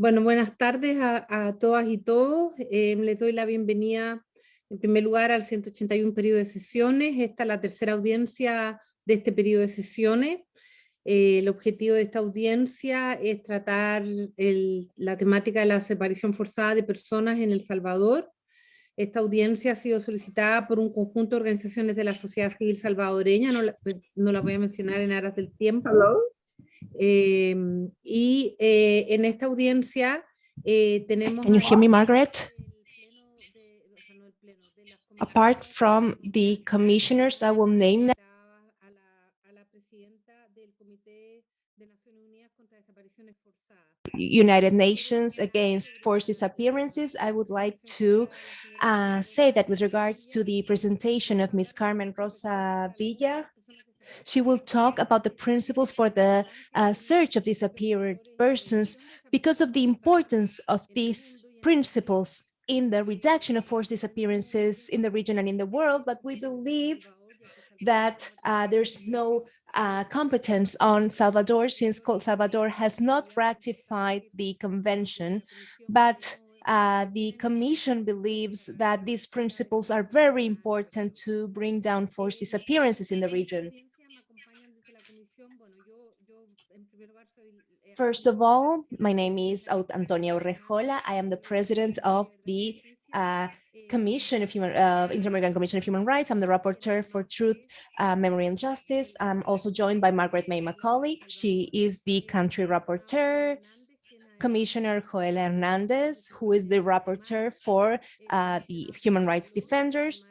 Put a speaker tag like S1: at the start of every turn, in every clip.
S1: Bueno, buenas tardes a, a todas y todos. Eh, les doy la bienvenida en primer lugar al 181 periodo de sesiones. Esta es la tercera audiencia de este periodo de sesiones. Eh, el objetivo de esta audiencia es tratar el, la temática de la separación forzada de personas en El Salvador. Esta audiencia ha sido solicitada por un conjunto de organizaciones de la sociedad civil salvadoreña, no la, no la voy a mencionar en aras del tiempo. Eh, y eh, en esta audiencia eh, tenemos...
S2: Can you hear me, Margaret? Apart from the commissioners, I will name them. United Nations Against Forced Disappearances, I would like to uh, say that with regards to the presentation of Ms. Carmen Rosa Villa, she will talk about the principles for the uh, search of disappeared persons because of the importance of these principles in the reduction of forced disappearances in the region and in the world, but we believe that uh, there's no uh, competence on Salvador since Salvador has not ratified the convention, but uh, the Commission believes that these principles are very important to bring down forced disappearances in the region. First of all, my name is Antonia Urrejola. I am the president of the uh, Commission of Human, uh, Inter-American Commission of Human Rights. I'm the rapporteur for Truth, uh, Memory and Justice. I'm also joined by Margaret May Macaulay. She is the country rapporteur. Commissioner Joel Hernandez, who is the rapporteur for uh, the Human Rights Defenders.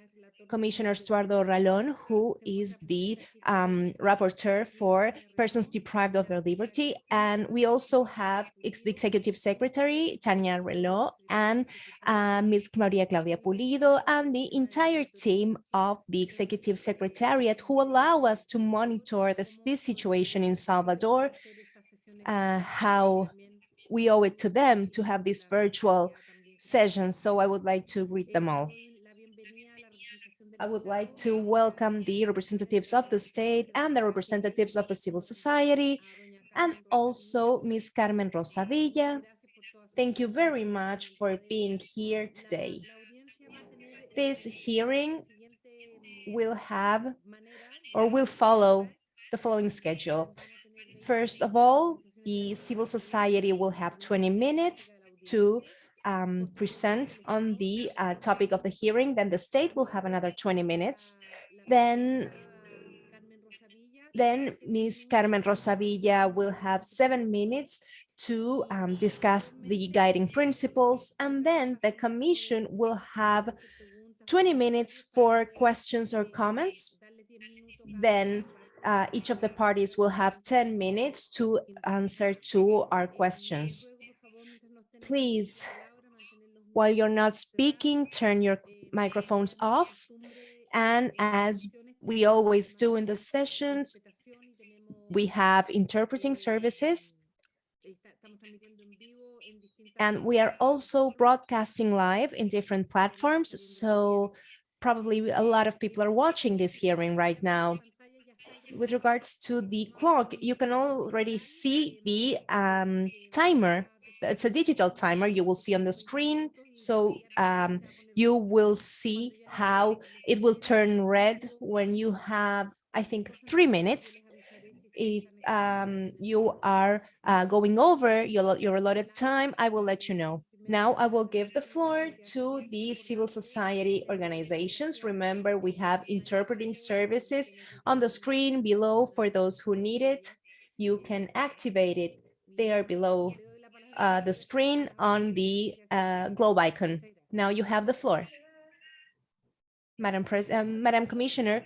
S2: Commissioner Estuardo Ralón, who is the um, rapporteur for persons deprived of their liberty. And we also have the Executive Secretary, Tania Relo, and uh, Ms. Maria Claudia Pulido, and the entire team of the Executive Secretariat who allow us to monitor this, this situation in Salvador, uh, how we owe it to them to have this virtual session. So I would like to greet them all. I would like to welcome the representatives of the state and the representatives of the civil society, and also Ms. Carmen Rosa Villa. Thank you very much for being here today. This hearing will have or will follow the following schedule. First of all, the civil society will have 20 minutes to um, present on the uh, topic of the hearing. Then the state will have another 20 minutes. Then, then Ms. Carmen Rosa Villa will have seven minutes to um, discuss the guiding principles. And then the commission will have 20 minutes for questions or comments. Then uh, each of the parties will have 10 minutes to answer to our questions. Please while you're not speaking, turn your microphones off. And as we always do in the sessions, we have interpreting services. And we are also broadcasting live in different platforms. So probably a lot of people are watching this hearing right now. With regards to the clock, you can already see the um, timer it's a digital timer you will see on the screen. So um, you will see how it will turn red when you have, I think, three minutes. If um, you are uh, going over your, your allotted time, I will let you know. Now I will give the floor to the civil society organizations. Remember, we have interpreting services on the screen below for those who need it. You can activate it. They are below uh, the screen on the uh, globe icon. Now you have the floor. Madam, Pres uh, Madam Commissioner,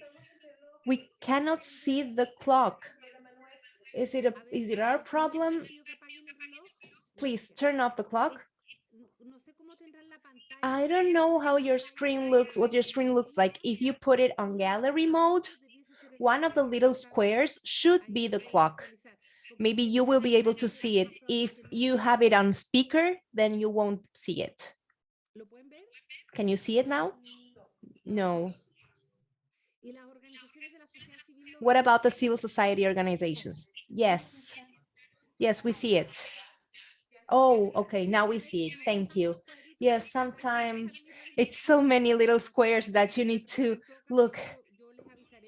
S2: we cannot see the clock. Is it, a, is it our problem? Please turn off the clock. I don't know how your screen looks, what your screen looks like. If you put it on gallery mode, one of the little squares should be the clock maybe you will be able to see it. If you have it on speaker, then you won't see it. Can you see it now? No. What about the civil society organizations? Yes. Yes, we see it. Oh, okay, now we see it. Thank you. Yes, sometimes it's so many little squares that you need to look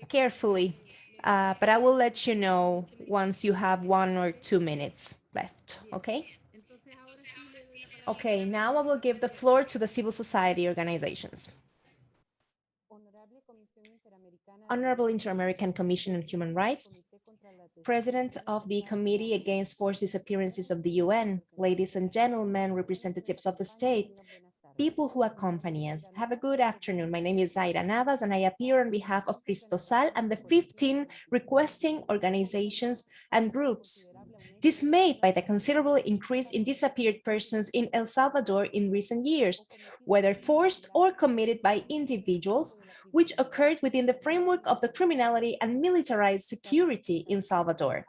S2: carefully. Uh, but I will let you know once you have one or two minutes left, okay? Okay, now I will give the floor to the civil society organizations. Honorable Inter-American Commission on Human Rights, President of the Committee Against Forced Disappearances of the UN, ladies and gentlemen, representatives of the state, people who accompany us. Have a good afternoon. My name is Zaira Navas and I appear on behalf of Cristosal and the 15 requesting organizations and groups dismayed by the considerable increase in disappeared persons in El Salvador in recent years, whether forced or committed by individuals, which occurred within the framework of the criminality and militarized security in Salvador.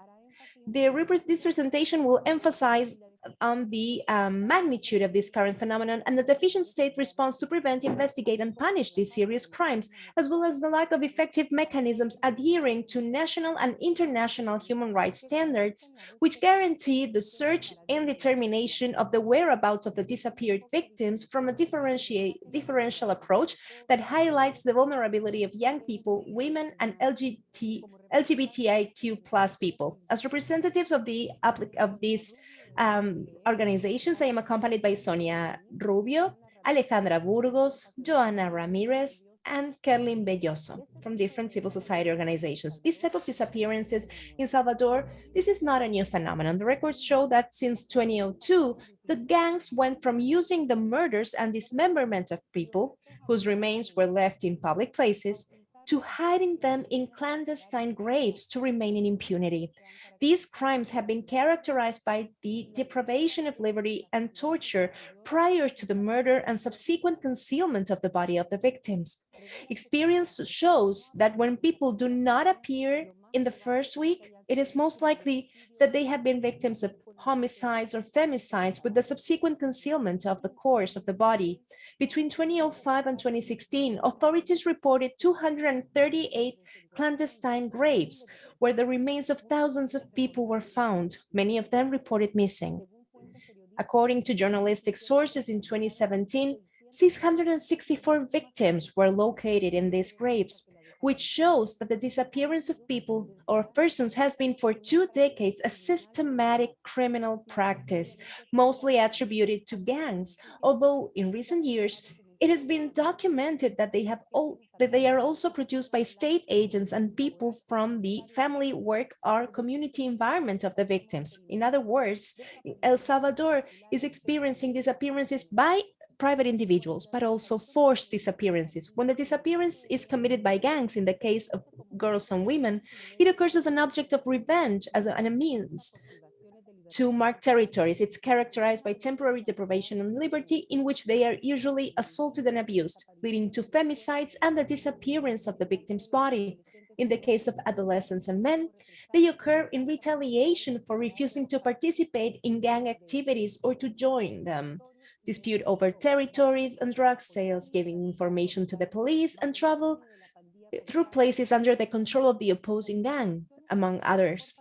S2: The this presentation will emphasize on the um, magnitude of this current phenomenon and the deficient state response to prevent, investigate, and punish these serious crimes, as well as the lack of effective mechanisms adhering to national and international human rights standards, which guarantee the search and determination of the whereabouts of the disappeared victims from a differential approach that highlights the vulnerability of young people, women, and LGBT, LGBTIQ plus people. As representatives of the of these um, organizations. I am accompanied by Sonia Rubio, Alejandra Burgos, Joana Ramirez, and Kerlin Belloso from different civil society organizations. This type of disappearances in Salvador, this is not a new phenomenon. The records show that since 2002, the gangs went from using the murders and dismemberment of people whose remains were left in public places to hiding them in clandestine graves to remain in impunity. These crimes have been characterized by the deprivation of liberty and torture prior to the murder and subsequent concealment of the body of the victims. Experience shows that when people do not appear in the first week, it is most likely that they have been victims of homicides or femicides with the subsequent concealment of the corpse of the body. Between 2005 and 2016, authorities reported 238 clandestine graves where the remains of thousands of people were found, many of them reported missing. According to journalistic sources in 2017, 664 victims were located in these graves, which shows that the disappearance of people or persons has been for two decades a systematic criminal practice, mostly attributed to gangs, although in recent years, it has been documented that they have all that they are also produced by state agents and people from the family work or community environment of the victims. In other words, El Salvador is experiencing disappearances by private individuals, but also forced disappearances. When the disappearance is committed by gangs, in the case of girls and women, it occurs as an object of revenge as a, and a means to mark territories. It's characterized by temporary deprivation of liberty in which they are usually assaulted and abused, leading to femicides and the disappearance of the victim's body. In the case of adolescents and men, they occur in retaliation for refusing to participate in gang activities or to join them dispute over territories and drug sales, giving information to the police and travel through places under the control of the opposing gang, among others.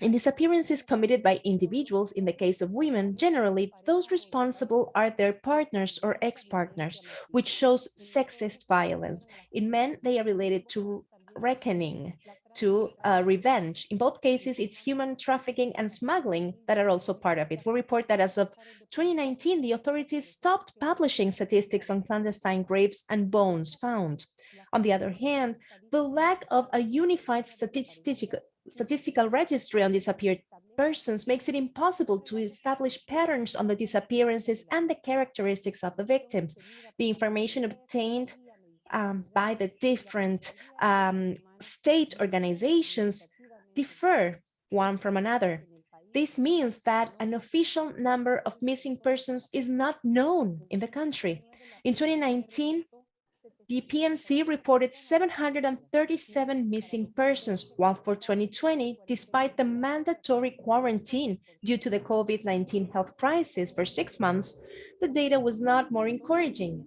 S2: In disappearances committed by individuals, in the case of women, generally, those responsible are their partners or ex-partners, which shows sexist violence. In men, they are related to reckoning, to uh, revenge. In both cases, it's human trafficking and smuggling that are also part of it. We report that as of 2019, the authorities stopped publishing statistics on clandestine graves and bones found. On the other hand, the lack of a unified statistical, statistical registry on disappeared persons makes it impossible to establish patterns on the disappearances and the characteristics of the victims. The information obtained um, by the different um, state organizations differ one from another. This means that an official number of missing persons is not known in the country. In 2019, the PNC reported 737 missing persons, while for 2020, despite the mandatory quarantine due to the COVID-19 health crisis for six months, the data was not more encouraging.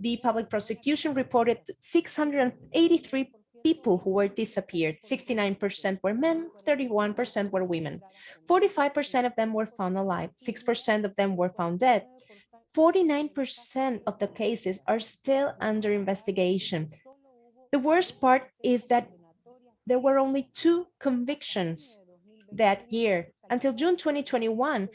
S2: The public prosecution reported 683 people who were disappeared. 69% were men, 31% were women. 45% of them were found alive, 6% of them were found dead. 49% of the cases are still under investigation. The worst part is that there were only two convictions that year. Until June 2021,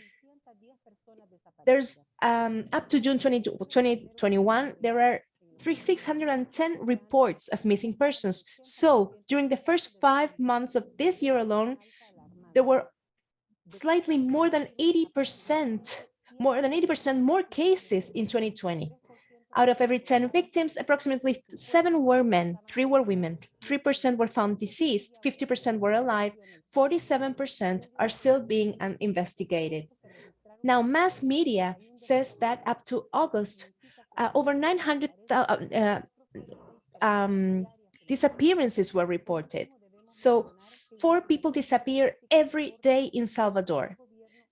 S2: there's um, up to June 20, 2021, there are 610 reports of missing persons. So during the first five months of this year alone, there were slightly more than 80%, more than 80% more cases in 2020. Out of every 10 victims, approximately seven were men, three were women, 3% were found deceased, 50% were alive, 47% are still being um, investigated. Now, mass media says that up to August, uh, over 900 uh, uh, um, disappearances were reported. So four people disappear every day in Salvador.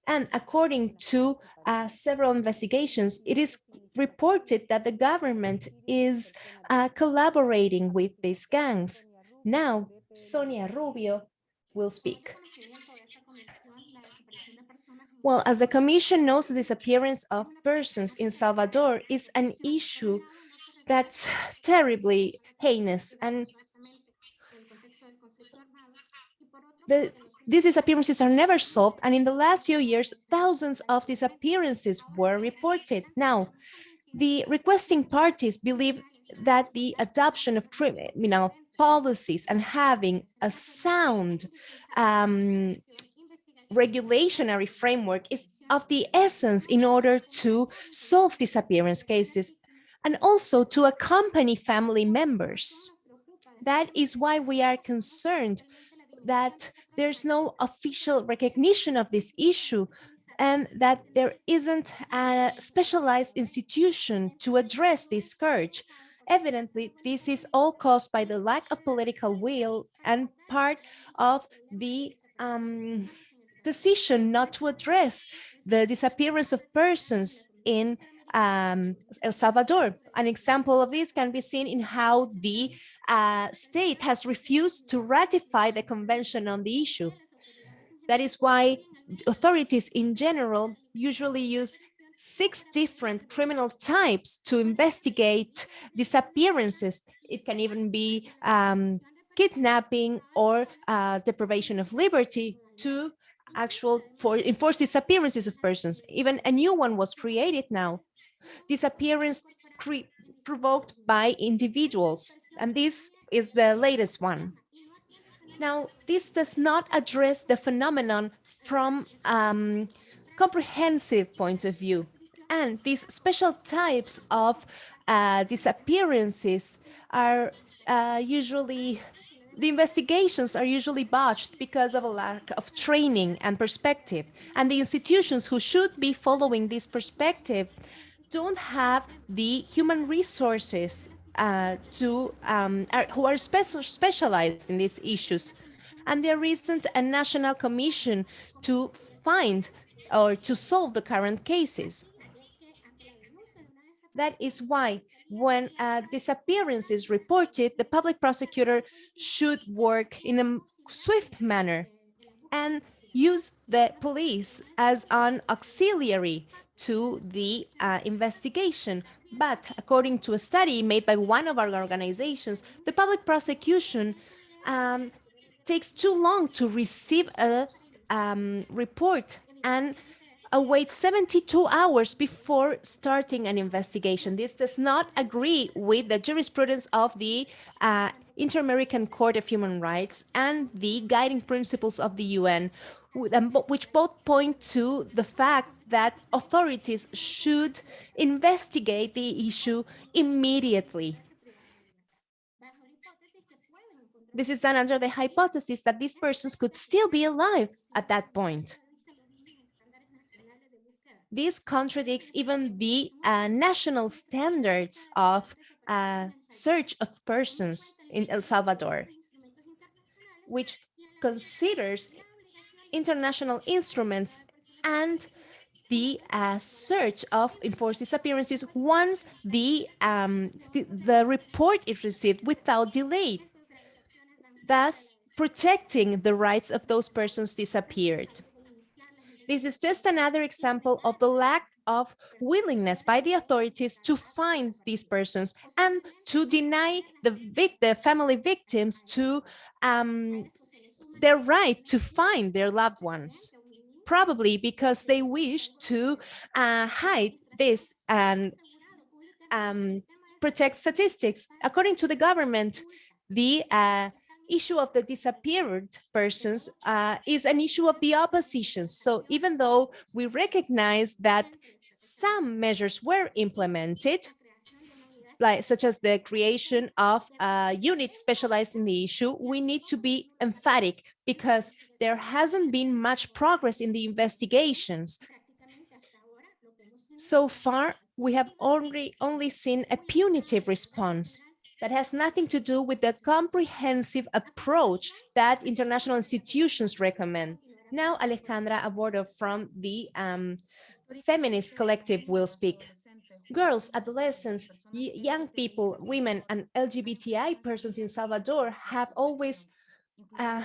S2: And according to uh, several investigations, it is reported that the government is uh, collaborating with these gangs. Now, Sonia Rubio will speak. Well, as the Commission knows, the disappearance of persons in Salvador is an issue that's terribly heinous and the, these disappearances are never solved and in the last few years thousands of disappearances were reported. Now the requesting parties believe that the adoption of criminal policies and having a sound um, regulationary framework is of the essence in order to solve disappearance cases and also to accompany family members. That is why we are concerned that there's no official recognition of this issue and that there isn't a specialized institution to address this scourge. Evidently, this is all caused by the lack of political will and part of the um, decision not to address the disappearance of persons in um, El Salvador. An example of this can be seen in how the uh, state has refused to ratify the convention on the issue. That is why authorities in general usually use six different criminal types to investigate disappearances. It can even be um, kidnapping or uh, deprivation of liberty to actual for enforced disappearances of persons. Even a new one was created now. Disappearance provoked by individuals. And this is the latest one. Now, this does not address the phenomenon from um, comprehensive point of view. And these special types of uh, disappearances are uh, usually the investigations are usually botched because of a lack of training and perspective. And the institutions who should be following this perspective don't have the human resources uh, to um, are, who are spe specialized in these issues. And there isn't a national commission to find or to solve the current cases. That is why when a disappearance is reported, the public prosecutor should work in a swift manner and use the police as an auxiliary to the uh, investigation. But according to a study made by one of our organizations, the public prosecution um, takes too long to receive a um, report and await 72 hours before starting an investigation. This does not agree with the jurisprudence of the uh, Inter-American Court of Human Rights and the guiding principles of the UN, which both point to the fact that authorities should investigate the issue immediately. This is done under the hypothesis that these persons could still be alive at that point. This contradicts even the uh, national standards of uh, search of persons in El Salvador, which considers international instruments and the uh, search of enforced disappearances once the, um, the, the report is received without delay. thus protecting the rights of those persons disappeared. This is just another example of the lack of willingness by the authorities to find these persons and to deny the, the family victims to um, their right to find their loved ones, probably because they wish to uh, hide this and um, protect statistics. According to the government, the uh, issue of the disappeared persons uh, is an issue of the opposition. So even though we recognize that some measures were implemented, like such as the creation of a unit specialized in the issue, we need to be emphatic because there hasn't been much progress in the investigations. So far, we have only, only seen a punitive response that has nothing to do with the comprehensive approach that international institutions recommend. Now, Alejandra Abordo from the um, feminist collective will speak. Girls, adolescents, young people, women, and LGBTI persons in Salvador have always uh,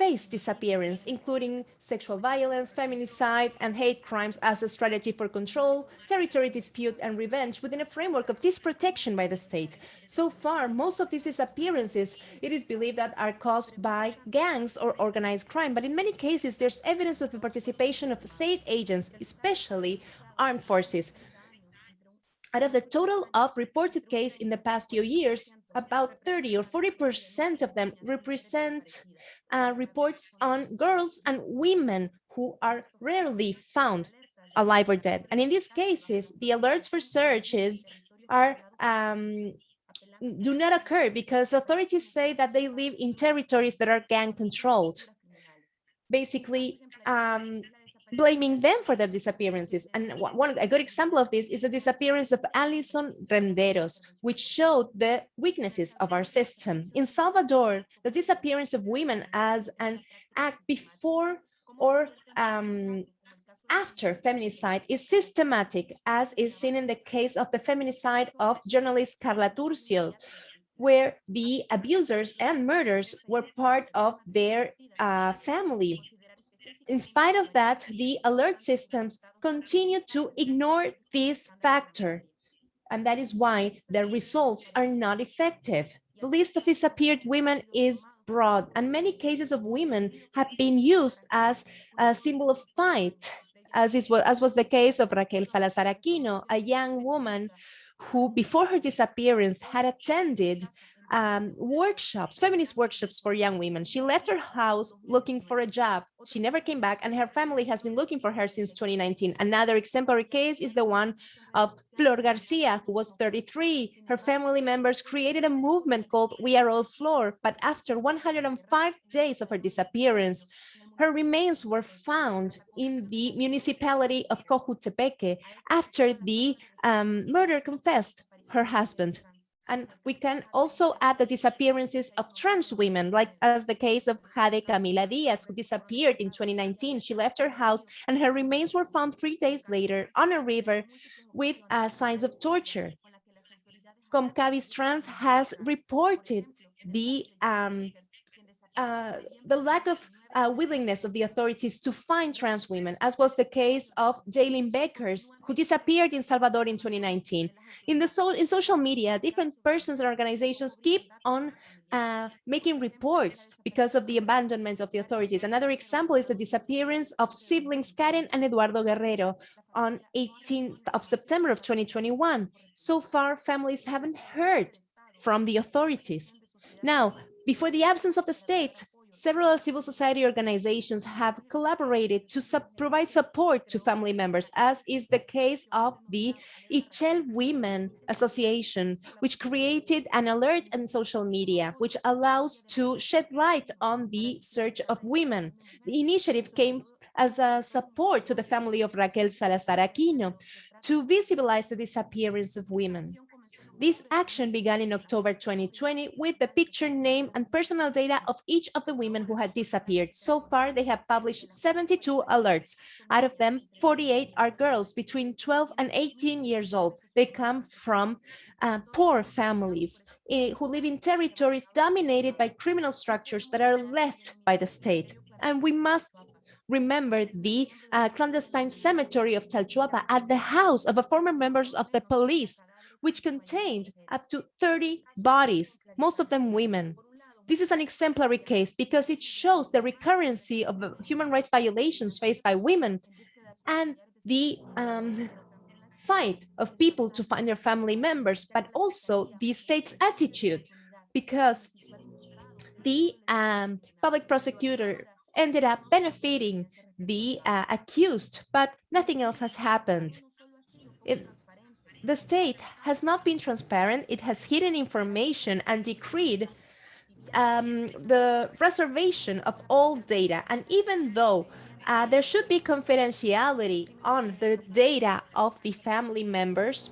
S2: face disappearance, including sexual violence, feminicide, and hate crimes as a strategy for control, territory dispute, and revenge within a framework of disprotection by the state. So far, most of these disappearances, it is believed that are caused by gangs or organized crime, but in many cases, there's evidence of the participation of state agents, especially armed forces. Out of the total of reported cases in the past few years, about 30 or 40% of them represent uh, reports on girls and women who are rarely found alive or dead. And in these cases, the alerts for searches are um, do not occur because authorities say that they live in territories that are gang controlled. Basically, um, blaming them for their disappearances. And one a good example of this is the disappearance of Alison Renderos, which showed the weaknesses of our system. In Salvador, the disappearance of women as an act before or um, after feminicide is systematic, as is seen in the case of the feminicide of journalist Karla Turcios, where the abusers and murders were part of their uh, family in spite of that, the alert systems continue to ignore this factor. And that is why the results are not effective. The list of disappeared women is broad, and many cases of women have been used as a symbol of fight, as, is, as was the case of Raquel Salazar Aquino, a young woman who, before her disappearance, had attended um, workshops, feminist workshops for young women. She left her house looking for a job. She never came back and her family has been looking for her since 2019. Another exemplary case is the one of Flor Garcia, who was 33. Her family members created a movement called We Are All Flor, but after 105 days of her disappearance, her remains were found in the municipality of Cojutepeque after the um, murder confessed her husband. And we can also add the disappearances of trans women, like as the case of Jade Camila Diaz, who disappeared in 2019. She left her house and her remains were found three days later on a river with uh, signs of torture. Comcavis Trans has reported the um, uh, the lack of uh, willingness of the authorities to find trans women, as was the case of Jaylin Beckers, who disappeared in Salvador in 2019. In the so in social media, different persons and organizations keep on uh, making reports because of the abandonment of the authorities. Another example is the disappearance of siblings Karen and Eduardo Guerrero on 18th of September of 2021. So far, families haven't heard from the authorities. Now, before the absence of the state, several civil society organizations have collaborated to provide support to family members, as is the case of the Ixchel Women Association, which created an alert in social media, which allows to shed light on the search of women. The initiative came as a support to the family of Raquel Salazar Aquino to visibilize the disappearance of women. This action began in October 2020 with the picture, name, and personal data of each of the women who had disappeared. So far, they have published 72 alerts. Out of them, 48 are girls between 12 and 18 years old. They come from uh, poor families uh, who live in territories dominated by criminal structures that are left by the state. And we must remember the uh, clandestine cemetery of Chalchuapa at the house of a former members of the police which contained up to 30 bodies, most of them women. This is an exemplary case because it shows the recurrency of human rights violations faced by women and the um, fight of people to find their family members, but also the state's attitude because the um, public prosecutor ended up benefiting the uh, accused, but nothing else has happened. It, the state has not been transparent. It has hidden information and decreed um, the reservation of all data. And even though uh, there should be confidentiality on the data of the family members,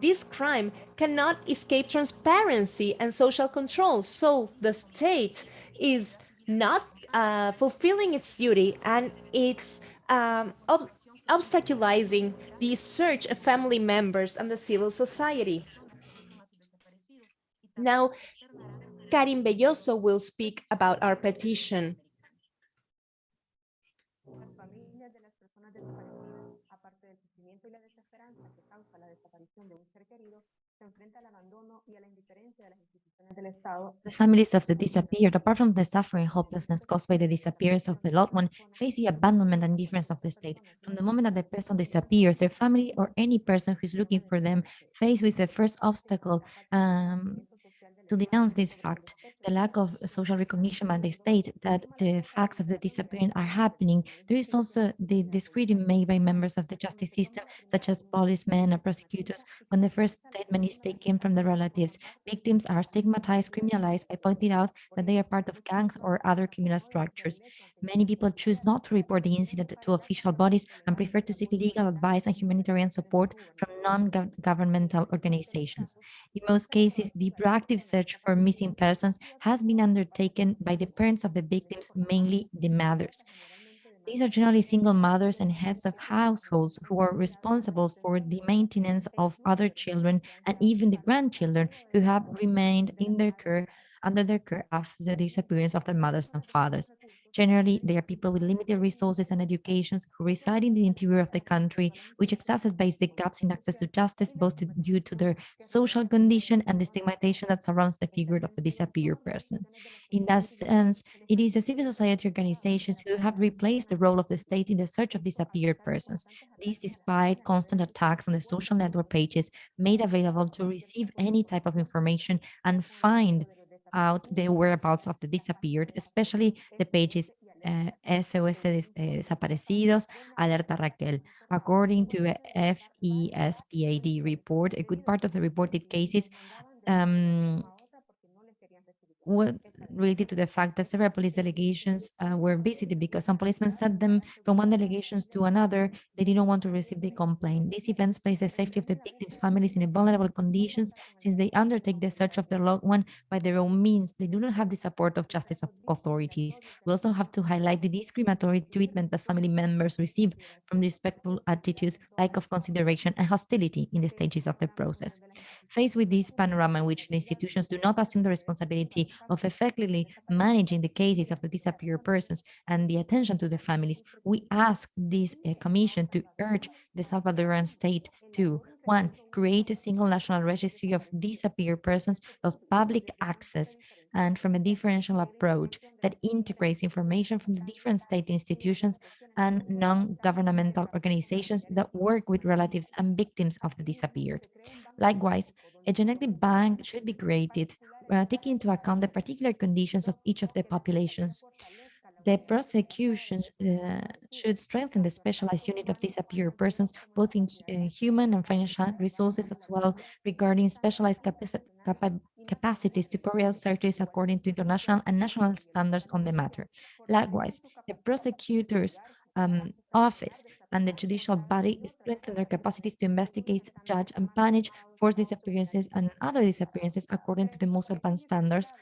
S2: this crime cannot escape transparency and social control. So the state is not uh, fulfilling its duty and it's um, obstaculizing the search of family members and the civil society. Now, Karim Belloso will speak about our petition.
S3: The families of the disappeared, apart from the suffering and hopelessness caused by the disappearance of the loved one, face the abandonment and indifference of the state. From the moment that the person disappears, their family or any person who is looking for them face with the first obstacle um, to denounce this fact, the lack of social recognition by the state that the facts of the disappearance are happening. There is also the discretion made by members of the justice system, such as policemen or prosecutors, when the first statement is taken from the relatives. Victims are stigmatized, criminalized by pointing out that they are part of gangs or other criminal structures. Many people choose not to report the incident to official bodies and prefer to seek legal advice and humanitarian support from non-governmental organizations. In most cases, the proactive search for missing persons has been undertaken by the parents of the victims, mainly the mothers. These are generally single mothers and heads of households who are responsible for the maintenance of other children and even the grandchildren who have remained in their care under their care after the disappearance of their mothers and fathers. Generally, they are people with limited resources and educations who reside in the interior of the country, which exacerbates the gaps in access to justice, both due to their social condition and the stigmatization that surrounds the figure of the disappeared person. In that sense, it is the civil society organizations who have replaced the role of the state in the search of disappeared persons. This despite constant attacks on the social network pages made available to receive any type of information and find out the whereabouts of the disappeared, especially the pages uh, SOS Desaparecidos, Alerta Raquel. According to a FESPAD report, a good part of the reported cases um, related to the fact that several police delegations uh, were visited because some policemen sent them from one delegation to another. They didn't want to receive the complaint. These events place the safety of the victims' families in a vulnerable conditions since they undertake the search of their loved one by their own means. They do not have the support of justice authorities. We also have to highlight the discriminatory treatment that family members receive from disrespectful attitudes, lack of consideration, and hostility in the stages of the process. Faced with this panorama in which the institutions do not assume the responsibility of effectively managing the cases of the disappeared persons and the attention to the families, we ask this uh, commission to urge the Salvadoran state to one, create a single national registry of disappeared persons of public access and from a differential approach that integrates information from the different state institutions and non-governmental organizations that work with relatives and victims of the disappeared. Likewise, a genetic bank should be created uh, taking into account the particular conditions of each of the populations. The prosecution uh, should strengthen the specialized unit of disappeared persons, both in uh, human and financial resources, as well regarding specialized capaci capacities to carry out searches according to international and national standards on the matter. Likewise, the prosecutors um, office and the judicial body strengthen their capacities to investigate, judge, and punish forced disappearances and other disappearances according to the most advanced standards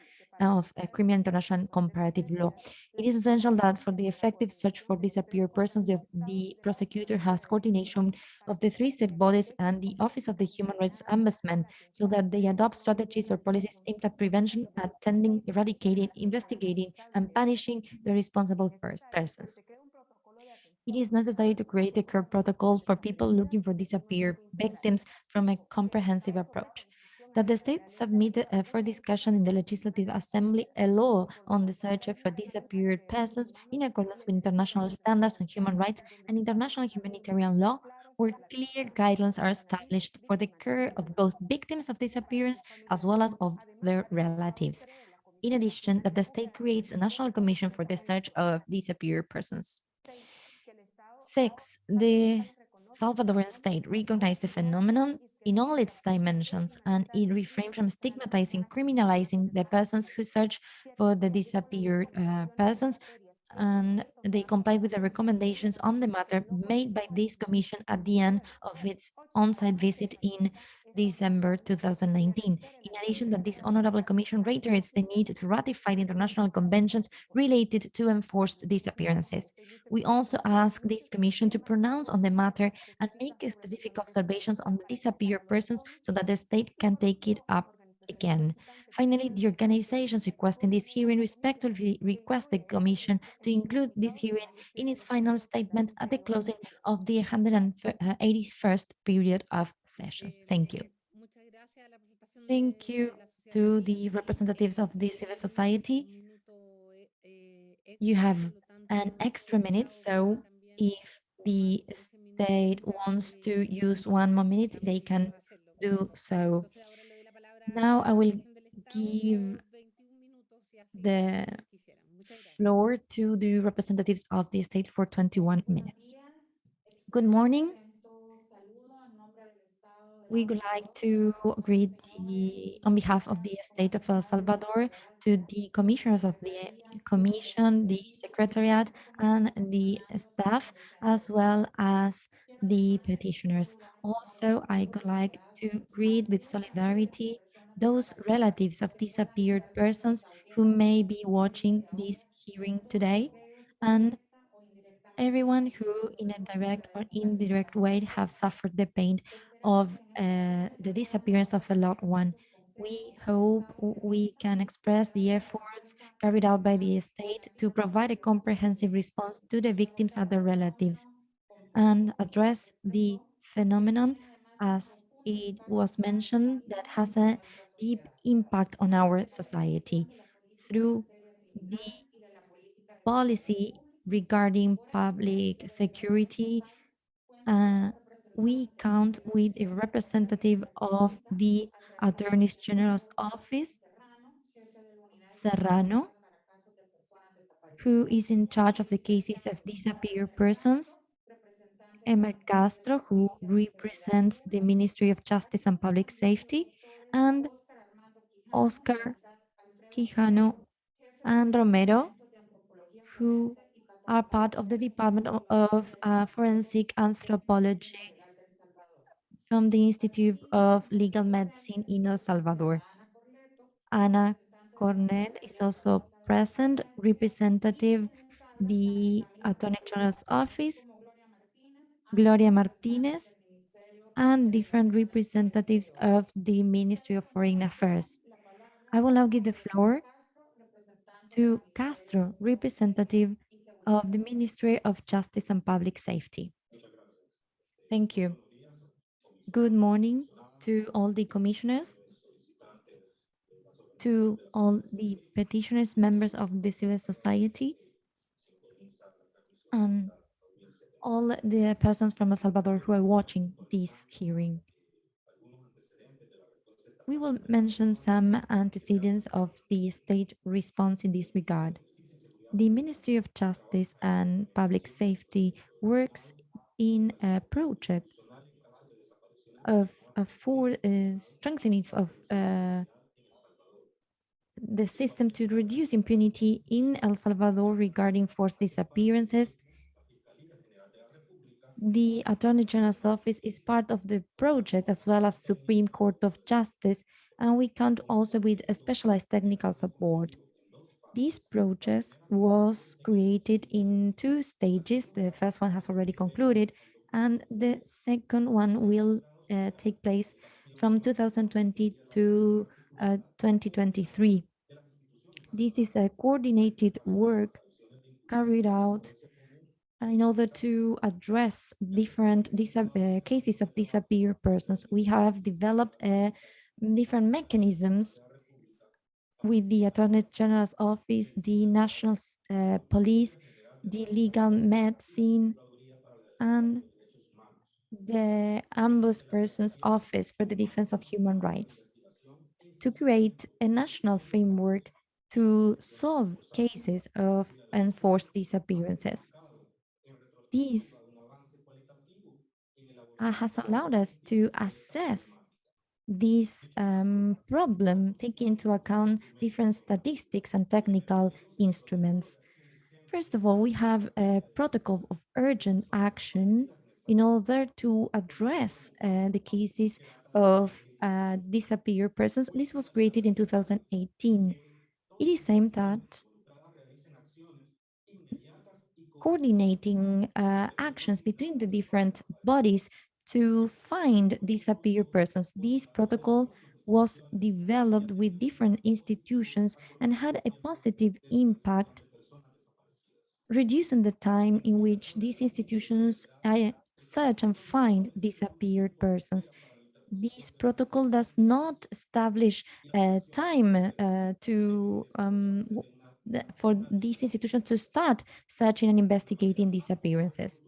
S3: of uh, criminal international comparative law. It is essential that for the effective search for disappeared persons, the, prosecutor has coordination of the three state bodies and the Office of the Human Rights Ombudsman so that they adopt strategies or policies aimed at prevention, attending, eradicating, investigating, and punishing the responsible persons. It is necessary to create a care protocol for people looking for disappeared victims from a comprehensive approach that the state submitted uh, for discussion in the Legislative Assembly a law on the search for disappeared persons in accordance with international standards on human rights and international humanitarian law, where clear guidelines are established for the care of both victims of disappearance as well as of their relatives. In addition, that the state creates a national commission for the search of disappeared persons. Six, the Salvadoran state recognized the phenomenon in all its dimensions and it refrained from stigmatizing, criminalizing the persons who search for the disappeared uh, persons and they complied with the recommendations on the matter made by this commission at the end of its on-site visit in December 2019. In addition that this honorable commission reiterates the need to ratify the international conventions related to enforced disappearances. We also ask this commission to pronounce on the matter and make specific observations on the disappeared persons so that the state can take it up again. Finally, the organizations requesting this hearing respectfully request the Commission to include this hearing in its final statement at the closing of the 181st period of sessions. Thank you. Thank you to the representatives of the civil society. You have an extra minute, so if the state wants to use one more minute, they can do so. Now I will give the floor to the representatives of the state for 21 minutes. Good morning. We would like to greet the, on behalf of the state of El Salvador to the commissioners of the commission, the secretariat, and the staff, as well as the petitioners. Also, I would like to greet with solidarity those relatives of disappeared persons who may be watching this hearing today and everyone who in a direct or indirect way have suffered the pain of uh, the disappearance of a loved one. We hope we can express the efforts carried out by the state to provide a comprehensive response to the victims and their relatives and address the phenomenon as it was mentioned that has a deep impact on our society through the policy regarding public security. Uh, we count with a representative of the Attorney General's office, Serrano, who is in charge of the cases of disappeared persons, Emma Castro, who represents the Ministry of Justice and Public Safety, and Oscar Quijano and Romero, who are part of the Department of, uh, Forensic Anthropology from the Institute of Legal Medicine in El Salvador. Ana Cornet is also present, representative the Attorney General's Office, Gloria Martinez, and different representatives of the Ministry of Foreign Affairs. I will now give the floor to Castro, representative of the Ministry of Justice and Public Safety. Thank you. Good morning to all the commissioners, to all the petitioners, members of the civil society, and all the persons from El Salvador who are watching this hearing we will mention some antecedents of the state response in this regard. The Ministry of Justice and Public Safety works in a project of, of for uh, strengthening of uh, the system to reduce impunity in El Salvador regarding forced disappearances The Attorney General's office is part of the project as well as Supreme Court of Justice, and we count also with a specialized technical support. This project was created in two stages. The first one has already concluded, and the second one will uh, take place from 2020 to uh, 2023. This is a coordinated work carried out in order to address different uh, cases of disappeared persons. We have developed uh, different mechanisms with the Attorney General's office, the National uh, Police, the Legal Medicine, and the Ombudsperson's Office for the Defense of Human Rights to create a national framework to solve cases of enforced disappearances. This uh, has allowed us to assess this um, problem, taking into account different statistics and technical instruments. First of all, we have a protocol of urgent action in order to address uh, the cases of uh, disappeared persons. This was created in 2018. It is aimed at coordinating uh, actions between the different bodies to find disappeared persons. This protocol was developed with different institutions and had a positive impact, reducing the time in which these institutions uh, search and find disappeared persons. This protocol does not establish a time uh, to um, for these institutions to start searching and investigating disappearances.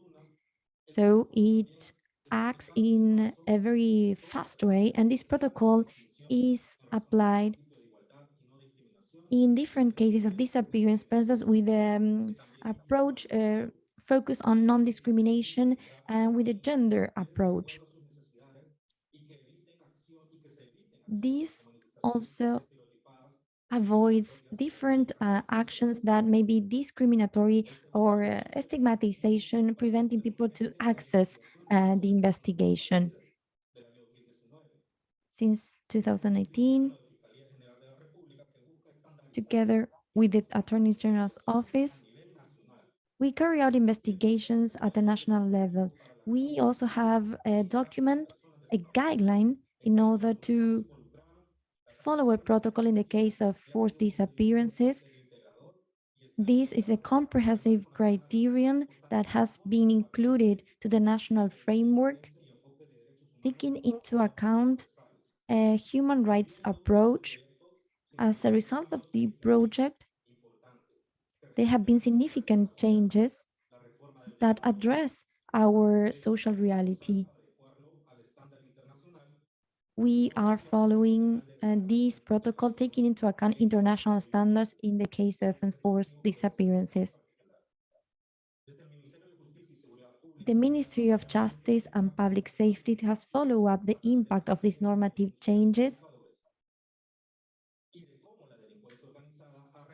S3: So it acts in a very fast way, and this protocol is applied in different cases of disappearance persons with an um, approach uh, focus on non-discrimination and with a gender approach. This also avoids different uh, actions that may be discriminatory or uh, stigmatization, preventing people to access uh, the investigation. Since 2018, together with the Attorney General's office, we carry out investigations at the national level. We also have a document, a guideline in order to follow a protocol in the case of forced disappearances. This is a comprehensive criterion that has been included to the national framework, taking into account a human rights approach. As a result of the project, there have been significant changes that address our social reality. We are following uh, this protocol, taking into account international standards in the case of enforced disappearances. The Ministry of Justice and Public Safety has followed up the impact of these normative changes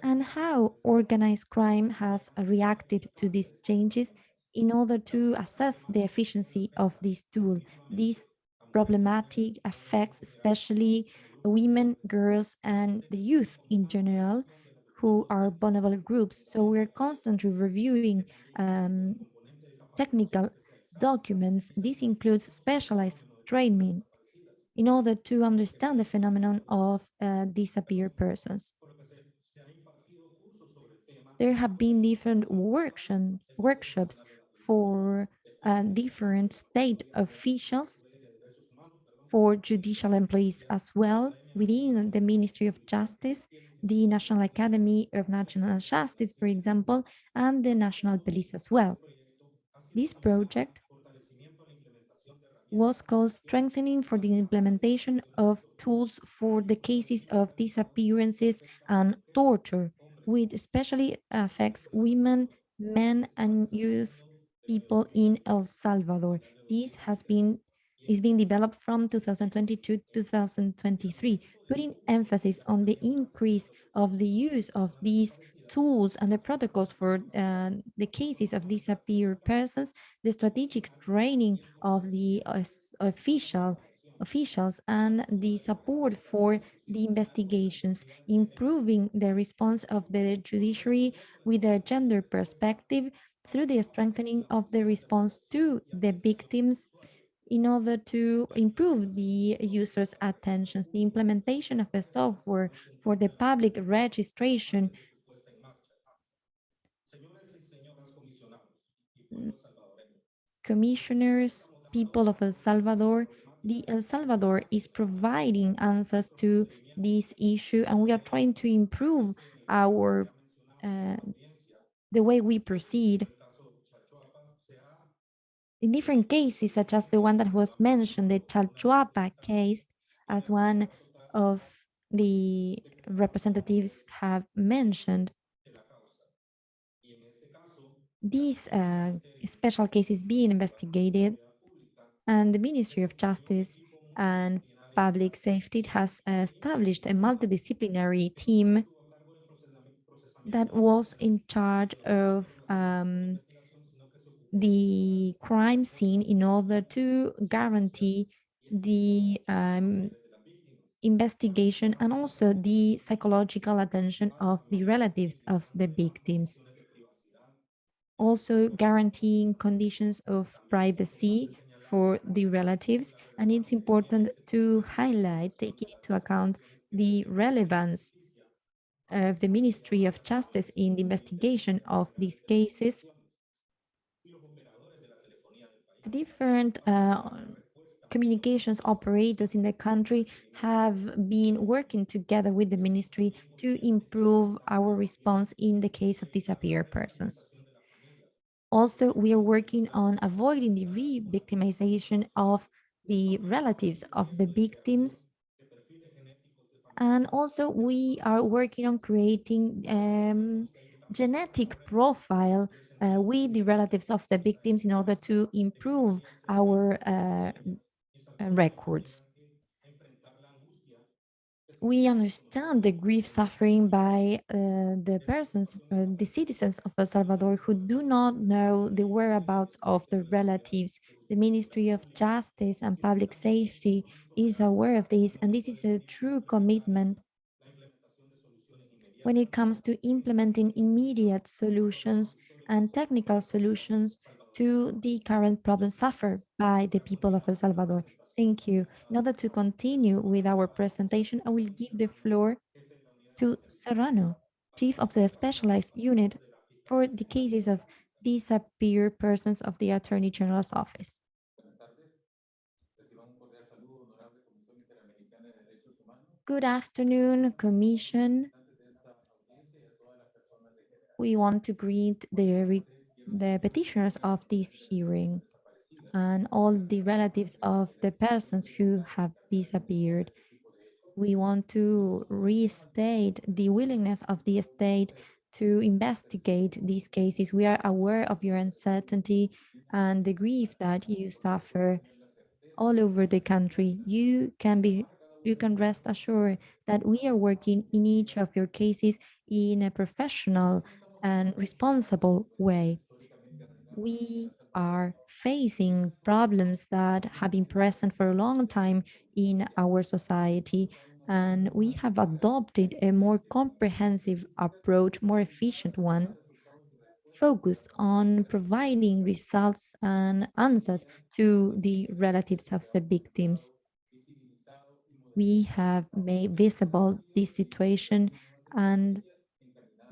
S3: and how organized crime has reacted to these changes in order to assess the efficiency of this tool. This problematic affects especially women, girls, and the youth in general, who are vulnerable groups. So we're constantly reviewing um, technical documents. This includes specialized training in order to understand the phenomenon of uh, disappeared persons there have been different workshop, workshops for uh, different state officials, for judicial employees as well, within the Ministry of Justice, the National Academy of National Justice, for example, and the National Police as well. This project was called Strengthening for the Implementation of Tools for the Cases of Disappearances and Torture, which especially affects women, men, and youth people in El Salvador. This has been is being developed from 2022 to 2023, putting emphasis on the increase of the use of these tools and the protocols for uh, the cases of disappeared persons, the strategic training of the uh, official officials and the support for the investigations, improving the response of the judiciary with a gender perspective through the strengthening of the response to the victims in order to improve the user's attention, the implementation of a software for the public registration. Commissioners, people of El Salvador, the El Salvador is providing answers to this issue and we are trying to improve our uh, the way we proceed in different cases, such as the one that was mentioned, the Chalchuapa case, as one of the representatives have mentioned, these uh, special cases being investigated and the Ministry of Justice and Public Safety has established a multidisciplinary team that was in charge of um, the crime scene in order to guarantee the um, investigation and also the psychological attention of the relatives of the victims. Also guaranteeing conditions of privacy for the relatives. And it's important to highlight, taking into account the relevance of the Ministry of Justice in the investigation of these cases, the different uh, communications operators in the country have been working together with the ministry to improve our response in the case of disappeared persons. Also, we are working on avoiding the re-victimization of the relatives of the victims. And also, we are working on creating um, genetic profile uh, with the relatives of the victims in order to improve our uh, records. We understand the grief suffering by uh, the persons, uh, the citizens of El Salvador who do not know the whereabouts of their relatives. The Ministry of Justice and Public Safety is aware of this, and this is a true commitment when it comes to implementing immediate solutions and technical solutions to the current problems suffered by the people of El Salvador. Thank you. In order to continue with our presentation, I will give the floor to Serrano, Chief of the Specialized Unit for the cases of disappeared persons of the Attorney General's Office. Good afternoon, Commission, we want to greet the, the petitioners of this hearing and all the relatives of the persons who have disappeared. We want to restate the willingness of the state to investigate these cases. We are aware of your uncertainty and the grief that you suffer all over the country. You can be you can rest assured that we are working in each of your cases in a professional and responsible way. We are facing problems that have been present for a long time in our society, and we have adopted a more comprehensive approach, more efficient one, focused on providing results and answers to the relatives of the victims. We have made visible this situation and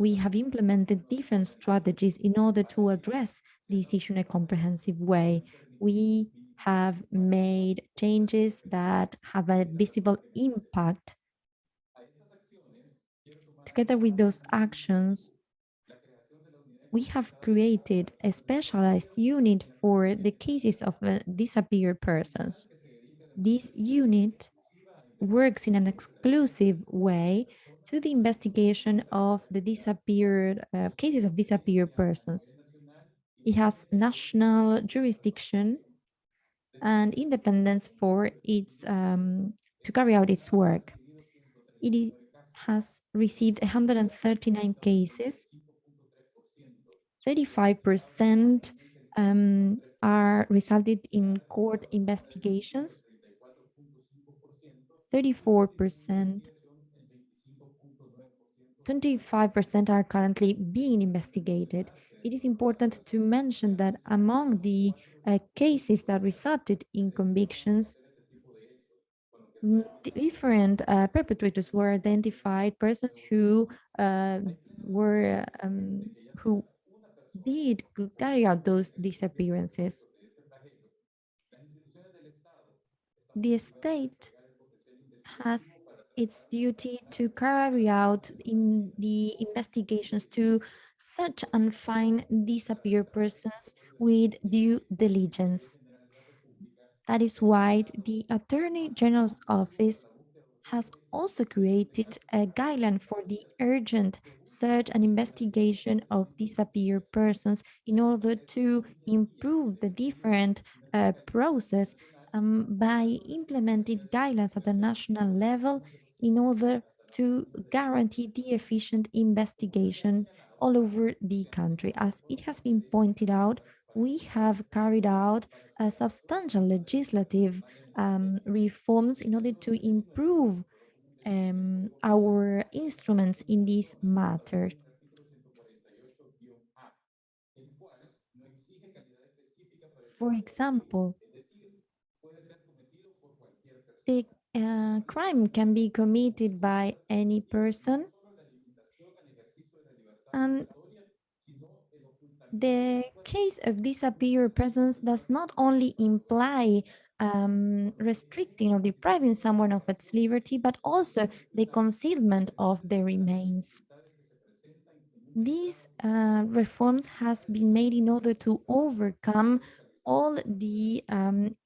S3: we have implemented different strategies in order to address this issue in a comprehensive way. We have made changes that have a visible impact. Together with those actions, we have created a specialized unit for the cases of uh, disappeared persons. This unit works in an exclusive way to the investigation of the disappeared uh, cases of disappeared persons. It has national jurisdiction and independence for its um, to carry out its work. It has received 139 cases. 35% um, are resulted in court investigations. 34%, 25% are currently being investigated. It is important to mention that among the uh, cases that resulted in convictions, different uh, perpetrators were identified, persons who uh, were um, who did carry out those disappearances. The state has its duty to carry out in the investigations to search and find disappeared persons with due diligence. That is why the Attorney General's office has also created a guideline for the urgent search and investigation of disappeared persons in order to improve the different uh, process um, by implementing guidelines at the national level in order to guarantee the efficient investigation all over the country. As it has been pointed out, we have carried out a substantial legislative um, reforms in order to improve um, our instruments in this matter. For example, the uh, crime can be committed by any person and the case of disappeared persons does not only imply um, restricting or depriving someone of its liberty, but also the concealment of the remains. These uh, reforms has been made in order to overcome all the um,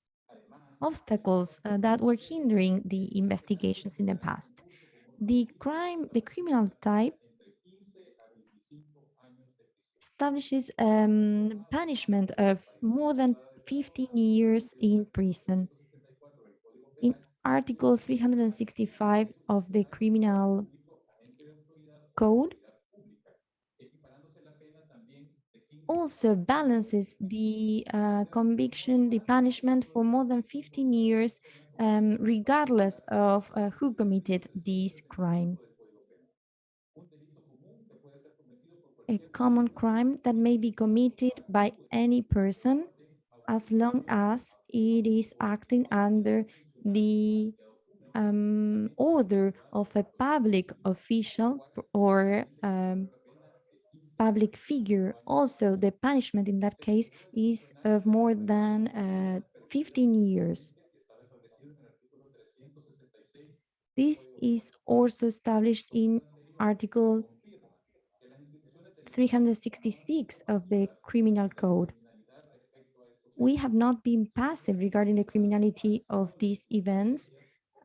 S3: obstacles uh, that were hindering the investigations in the past. The crime, the criminal type establishes um, punishment of more than 15 years in prison. In Article 365 of the Criminal Code, also balances the uh, conviction, the punishment for more than 15 years, um, regardless of uh, who committed this crime. A common crime that may be committed by any person as long as it is acting under the um, order of a public official or um, public figure. Also, the punishment in that case is of more than uh, 15 years. This is also established in Article 366 of the Criminal Code. We have not been passive regarding the criminality of these events,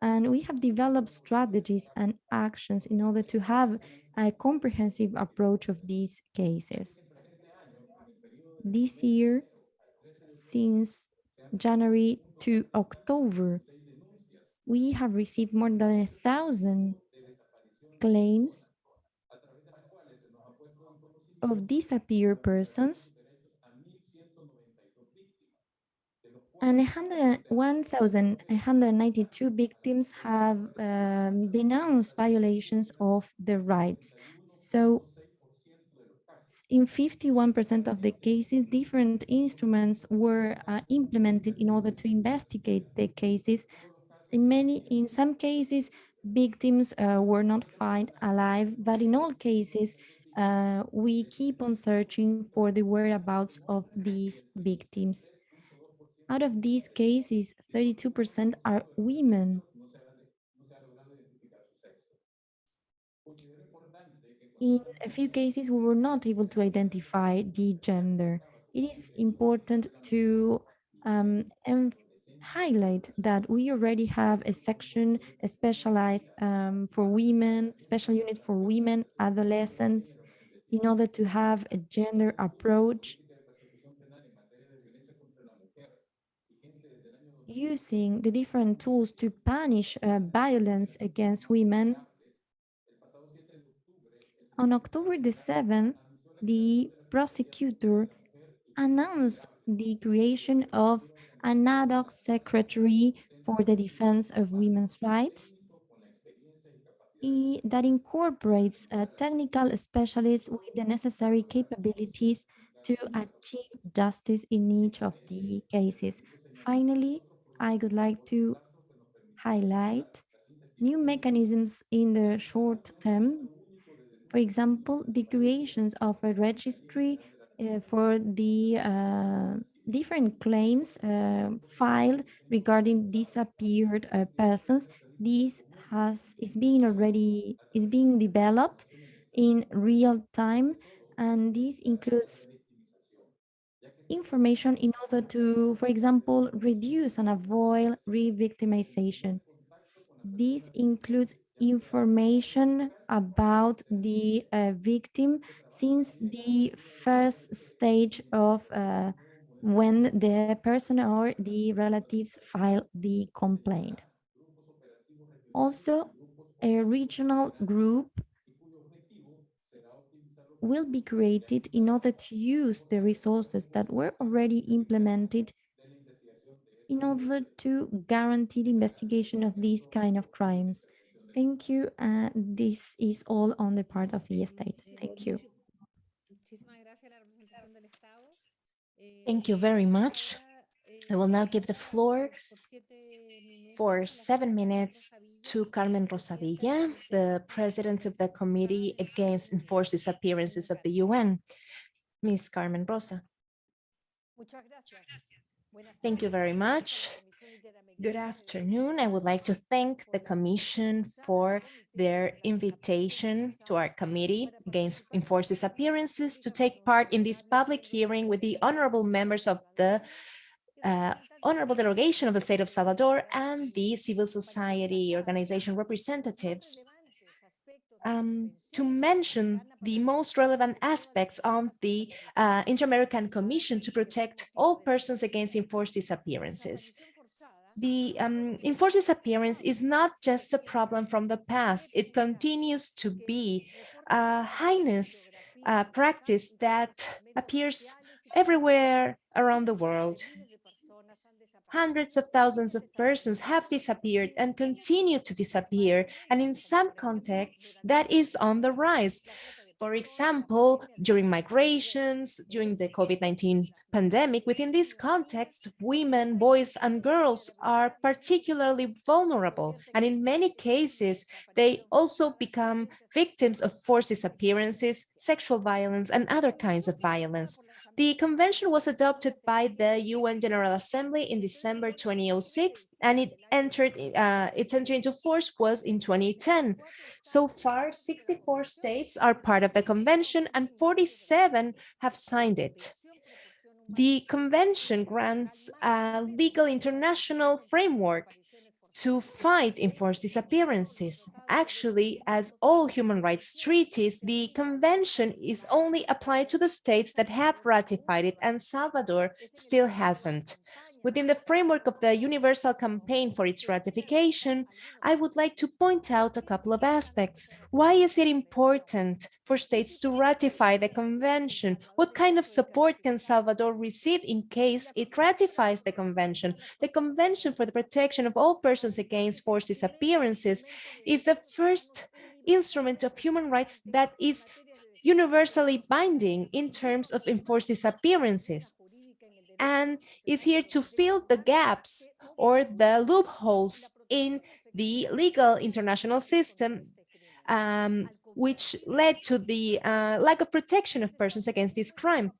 S3: and we have developed strategies and actions in order to have a comprehensive approach of these cases. This year, since January to October, we have received more than a thousand claims of disappeared persons and 1,192 victims have um, denounced violations of their rights. So in 51% of the cases, different instruments were uh, implemented in order to investigate the cases. In many, in some cases, victims uh, were not found alive, but in all cases, uh, we keep on searching for the whereabouts of these victims. Out of these cases, 32% are women. In a few cases, we were not able to identify the gender. It is important to um, highlight that we already have a section specialized um, for women, special unit for women, adolescents, in order to have a gender approach using the different tools to punish uh, violence against women, On October the 7th, the prosecutor announced the creation of an ad hoc secretary for the defense of women's rights that incorporates uh, technical specialists with the necessary capabilities to achieve justice in each of the cases. Finally, I would like to highlight new mechanisms in the short term. For example, the creations of a registry uh, for the uh, different claims uh, filed regarding disappeared uh, persons. This has is being already is being developed in real time, and this includes information in order to, for example, reduce and avoid re-victimization. This includes information about the uh, victim since the first stage of uh, when the person or the relatives file the complaint. Also, a regional group will be created in order to use the resources that were already implemented in order to guarantee the investigation of these kind of crimes. Thank you. Uh, this is all on the part of the state. Thank you.
S2: Thank you very much. I will now give the floor for seven minutes to Carmen Rosa Villa, the president of the Committee Against Enforced Disappearances of the UN. Ms. Carmen Rosa. Thank you very much. Good afternoon. I would like to thank the Commission for their invitation to our Committee Against Enforced Disappearances to take part in this public hearing with the honorable members of the uh, honorable delegation of the state of Salvador and the civil society organization representatives um, to mention the most relevant aspects of the uh, Inter-American Commission to protect all persons against enforced disappearances. The um, enforced disappearance is not just a problem from the past, it continues to be a heinous uh, practice that appears everywhere around the world hundreds of thousands of persons have disappeared and continue to disappear. And in some contexts, that is on the rise. For example, during migrations, during the COVID-19 pandemic, within this context, women, boys, and girls are particularly vulnerable. And in many cases, they also become victims of forced disappearances, sexual violence, and other kinds of violence. The convention was adopted by the UN General Assembly in December 2006, and it entered uh, its entry into force was in 2010. So far, 64 states are part of the convention and 47 have signed it. The convention grants a legal international framework to fight enforced disappearances. Actually, as all human rights treaties, the convention is only applied to the states that have ratified it, and Salvador still hasn't. Within the framework of the Universal Campaign for its ratification, I would like to point out a couple of aspects. Why is it important for states to ratify the convention? What kind of support can Salvador receive in case it ratifies the convention? The Convention for the Protection of All Persons Against Forced Disappearances is the first instrument of human rights that is universally binding in terms of enforced disappearances and is here to fill the gaps or the loopholes in the legal international system, um, which led to the uh, lack of protection of persons against this crime.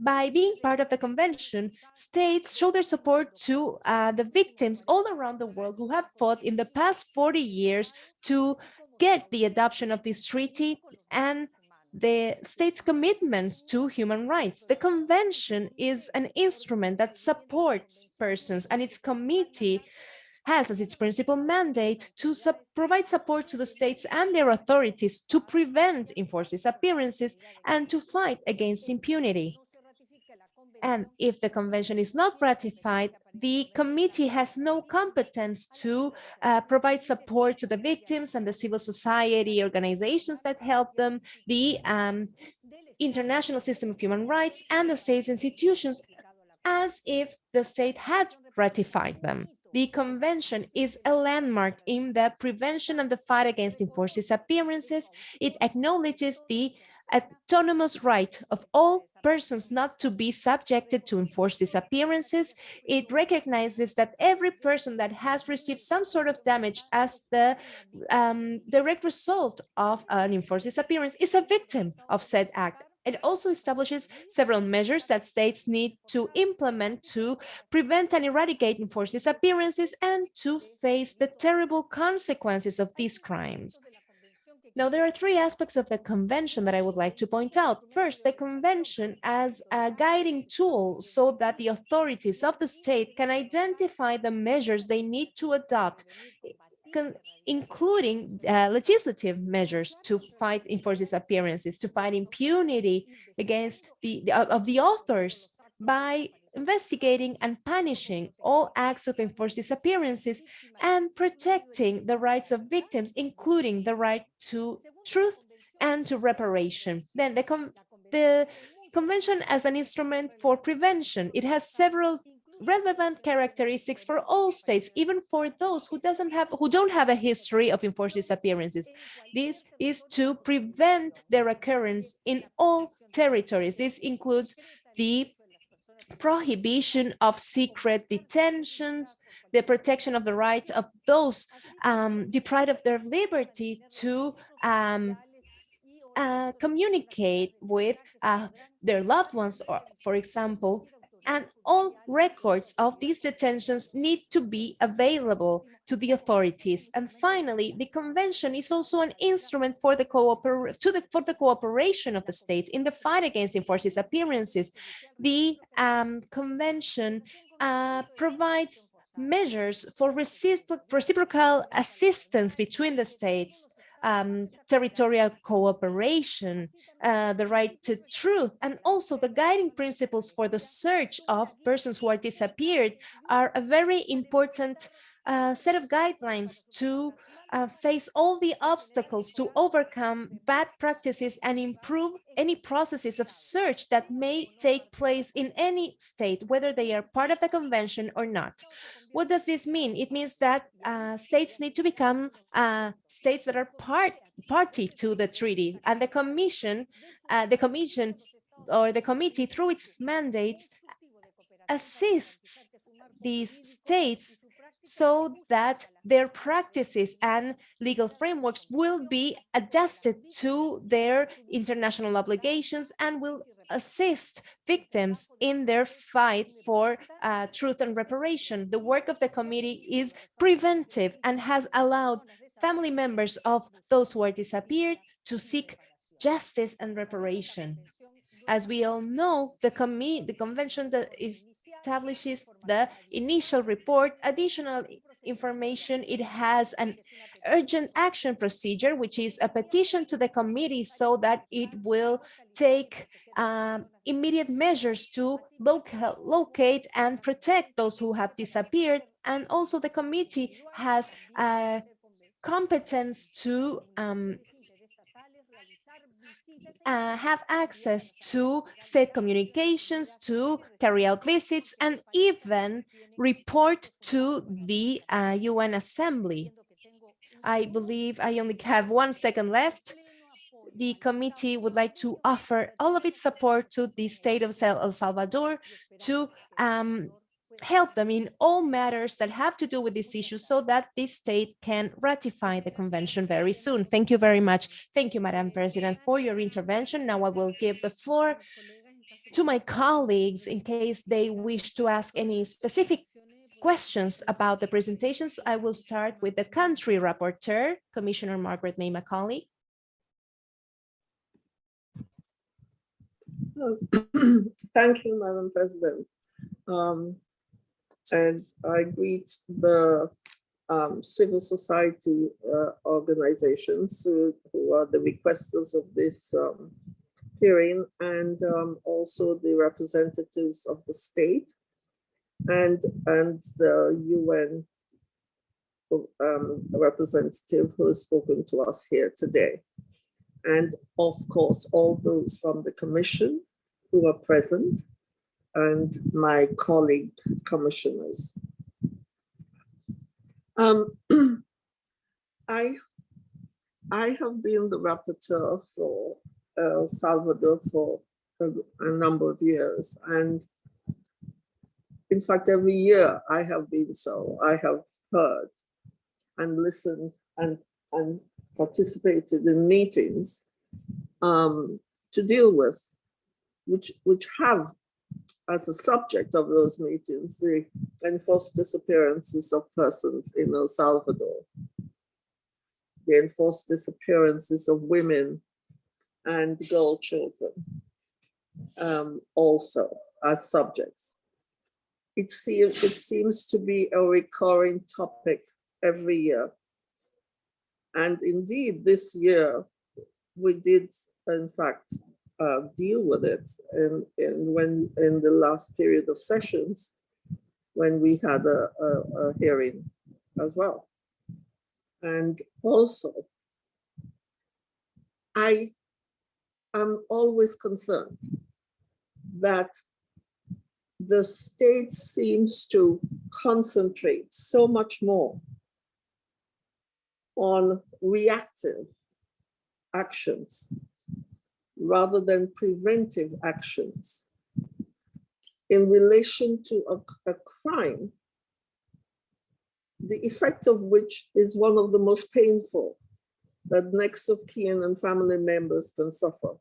S2: By being part of the convention, states show their support to uh, the victims all around the world who have fought in the past 40 years to get the adoption of this treaty and the state's commitments to human rights. The convention is an instrument that supports persons and its committee has as its principal mandate to provide support to the states and their authorities to prevent enforced disappearances and to fight against impunity. And if the convention is not ratified, the committee has no competence to uh, provide support to the victims and the civil society organizations that help them, the um, international system of human rights and the state's institutions as if the state had ratified them. The convention is a landmark in the prevention and the fight against enforced disappearances. It acknowledges the autonomous right of all persons not to be subjected to enforced disappearances. It recognizes that every person that has received some sort of damage as the um, direct result of an enforced disappearance is a victim of said act. It also establishes several measures that states need to implement to prevent and eradicate enforced disappearances and to face the terrible consequences of these crimes. Now, there are three aspects of the convention that I would like to point out. First, the convention as a guiding tool so that the authorities of the state can identify the measures they need to adopt, including uh, legislative measures to fight enforced disappearances, to fight impunity against the, the of the authors by investigating and punishing all acts of enforced disappearances and protecting the rights of victims, including the right to truth and to reparation. Then the, the convention as an instrument for prevention, it has several relevant characteristics for all states, even for those who doesn't have who don't have a history of enforced disappearances. This is to prevent their occurrence in all territories. This includes the prohibition of secret detentions, the protection of the rights of those um, deprived of their liberty to um, uh, communicate with uh, their loved ones, or, for example, and all records of these detentions need to be available to the authorities. And finally, the convention is also an instrument for the, the, for the cooperation of the states in the fight against enforced disappearances. The um, convention uh, provides measures for reciprocal assistance between the states um, territorial cooperation, uh, the right to truth, and also the guiding principles for the search of persons who are disappeared are a very important uh, set of guidelines to uh, face all the obstacles to overcome bad practices and improve any processes of search that may take place in any state, whether they are part of the convention or not. What does this mean? It means that uh, states need to become uh, states that are part party to the treaty, and the commission, uh, the commission or the committee through its mandates assists these states so that their practices and legal frameworks will be adjusted to their international obligations and will assist victims in their fight for uh, truth and reparation. The work of the committee is preventive and has allowed family members of those who are disappeared to seek justice and reparation. As we all know, the, the convention that is establishes the initial report, additional information. It has an urgent action procedure, which is a petition to the committee so that it will take um, immediate measures to loca locate and protect those who have disappeared. And also the committee has a competence to um, uh, have access to state communications, to carry out visits, and even report to the uh, UN Assembly. I believe I only have one second left. The committee would like to offer all of its support to the state of El Salvador to um, help them in all matters that have to do with this issue so that this state can ratify the convention very soon. Thank you very much. Thank you, Madam President, for your intervention. Now I will give the floor to my colleagues in case they wish to ask any specific questions about the presentations. I will start with the country rapporteur, Commissioner Margaret May Macaulay.
S4: Thank you, Madam President. Um, and I greet the um, civil society uh, organizations who, who, are the requesters of this um, hearing and um, also the representatives of the state and, and the UN um, representative who has spoken to us here today. And of course, all those from the commission who are present and my colleague commissioners. Um, I, I have been the rapporteur for El Salvador for a, a number of years. And in fact, every year I have been so. I have heard and listened and, and participated in meetings um, to deal with, which, which have as a subject of those meetings, the enforced disappearances of persons in El Salvador, the enforced disappearances of women and girl children um, also as subjects. It seems, it seems to be a recurring topic every year. And indeed, this year, we did, in fact, uh, deal with it in, in, when, in the last period of sessions, when we had a, a, a hearing as well. And also, I am always concerned that the state seems to concentrate so much more on reactive actions rather than preventive actions in relation to a, a, crime, the effect of which is one of the most painful that next of kin and family members can suffer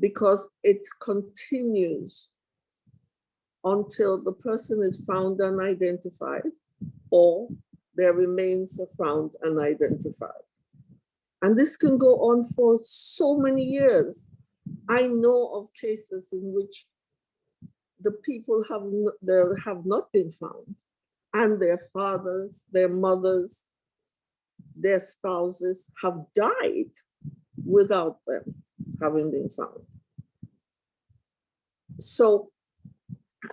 S4: because it continues until the person is found unidentified or their remains are found unidentified. And this can go on for so many years. I know of cases in which the people have, there have not been found and their fathers, their mothers, their spouses have died without them having been found. So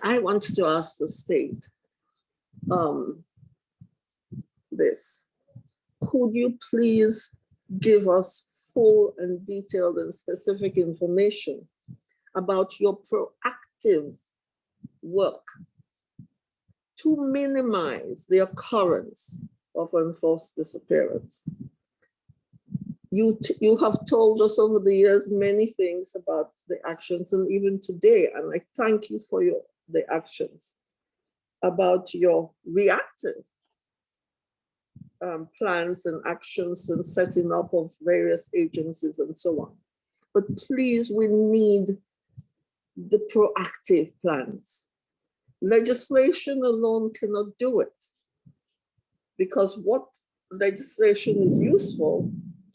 S4: I want to ask the state um, this. Could you please give us full and detailed and specific information about your proactive work to minimize the occurrence of enforced disappearance. You, you have told us over the years many things about the actions and even today, and I thank you for your the actions, about your reactive um, plans and actions and setting up of various agencies and so on. But please, we need the proactive plans. Legislation alone cannot do it because what legislation is useful,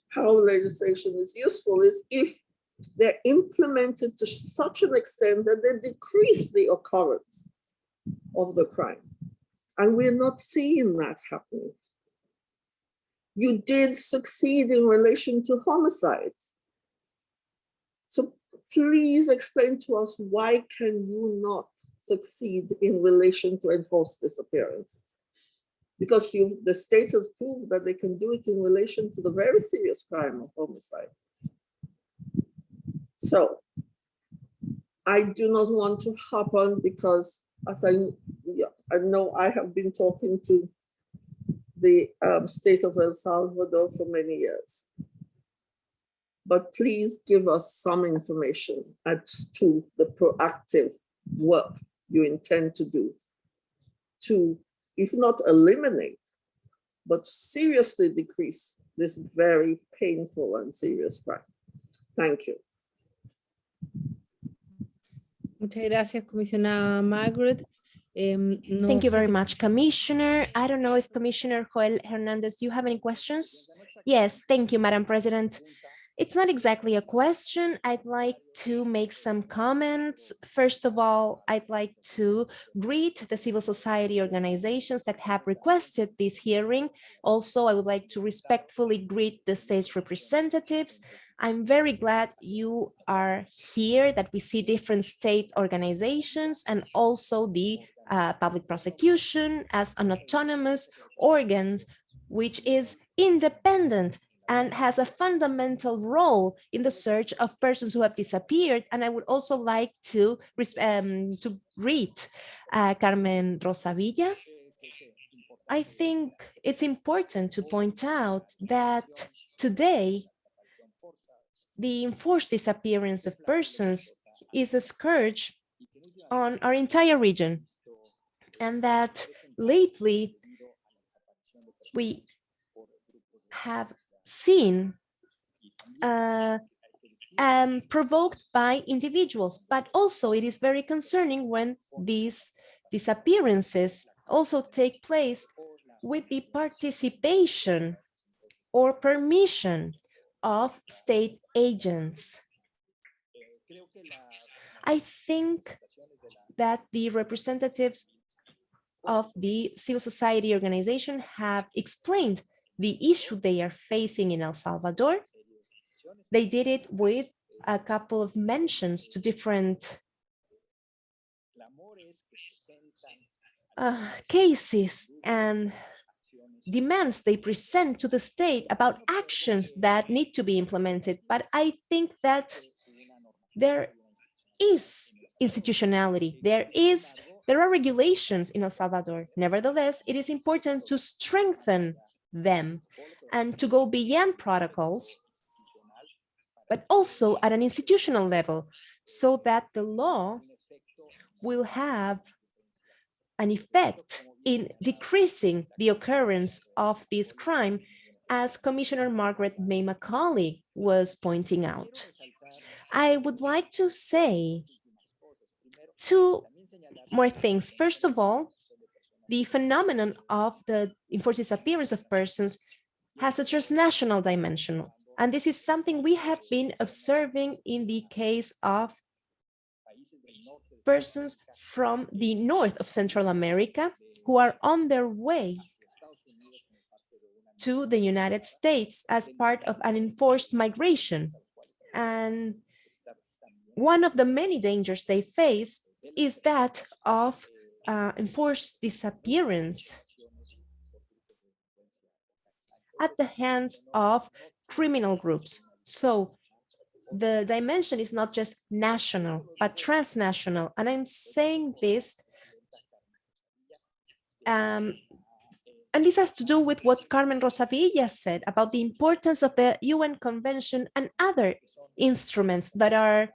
S4: how legislation is useful is if they're implemented to such an extent that they decrease the occurrence of the crime. And we're not seeing that happening you did succeed in relation to homicides. So please explain to us why can you not succeed in relation to enforced disappearances? Because the state has proved that they can do it in relation to the very serious crime of homicide. So I do not want to hop on because as I, I know I have been talking to the um, state of El Salvador for many years. But please give us some information as to the proactive work you intend to do to, if not eliminate, but seriously decrease this very painful and serious crime. Thank you.
S1: Muchas gracias, comisionada Margaret. Um, no
S2: Thank you very much, Commissioner. I don't know if Commissioner Joel Hernandez, do you have any questions? Yes, thank you, Madam President. It's not exactly a question. I'd like to make some comments. First of all, I'd like to greet the civil society organizations that have requested this hearing. Also, I would like to respectfully greet the state's representatives. I'm very glad you are here, that we see different state organizations and also the uh, public prosecution as an autonomous organ, which is independent and has a fundamental role in the search of persons who have disappeared. And I would also like to, um, to read uh, Carmen Rosa Villa. I think it's important to point out that today, the enforced disappearance of persons is a scourge on our entire region. And that lately we have seen uh, um, provoked by individuals, but also it is very concerning when these disappearances also take place with the participation or permission of state agents. I think that the representatives of the civil society organization have explained the issue they are facing in El Salvador. They did it with a couple of mentions to different uh, cases and demands they present to the state about actions that need to be implemented. But I think that there is institutionality, there is there are regulations in El Salvador. Nevertheless, it is important to strengthen them and to go beyond protocols, but also at an institutional level so that the law will have an effect in decreasing the occurrence of this crime, as Commissioner Margaret May Macaulay was pointing out. I would like to say two more things. First of all, the phenomenon of the enforced disappearance of persons has a transnational dimension. And this is something we have been observing in the case of persons from the north of Central America who are on their way to the United States as part of an enforced migration. And one of the many dangers they face is that of uh, enforced disappearance at the hands of criminal groups. So the dimension is not just national, but transnational. And I'm saying this, um, and this has to do with what Carmen Rosa Villa said about the importance of the UN Convention and other instruments that are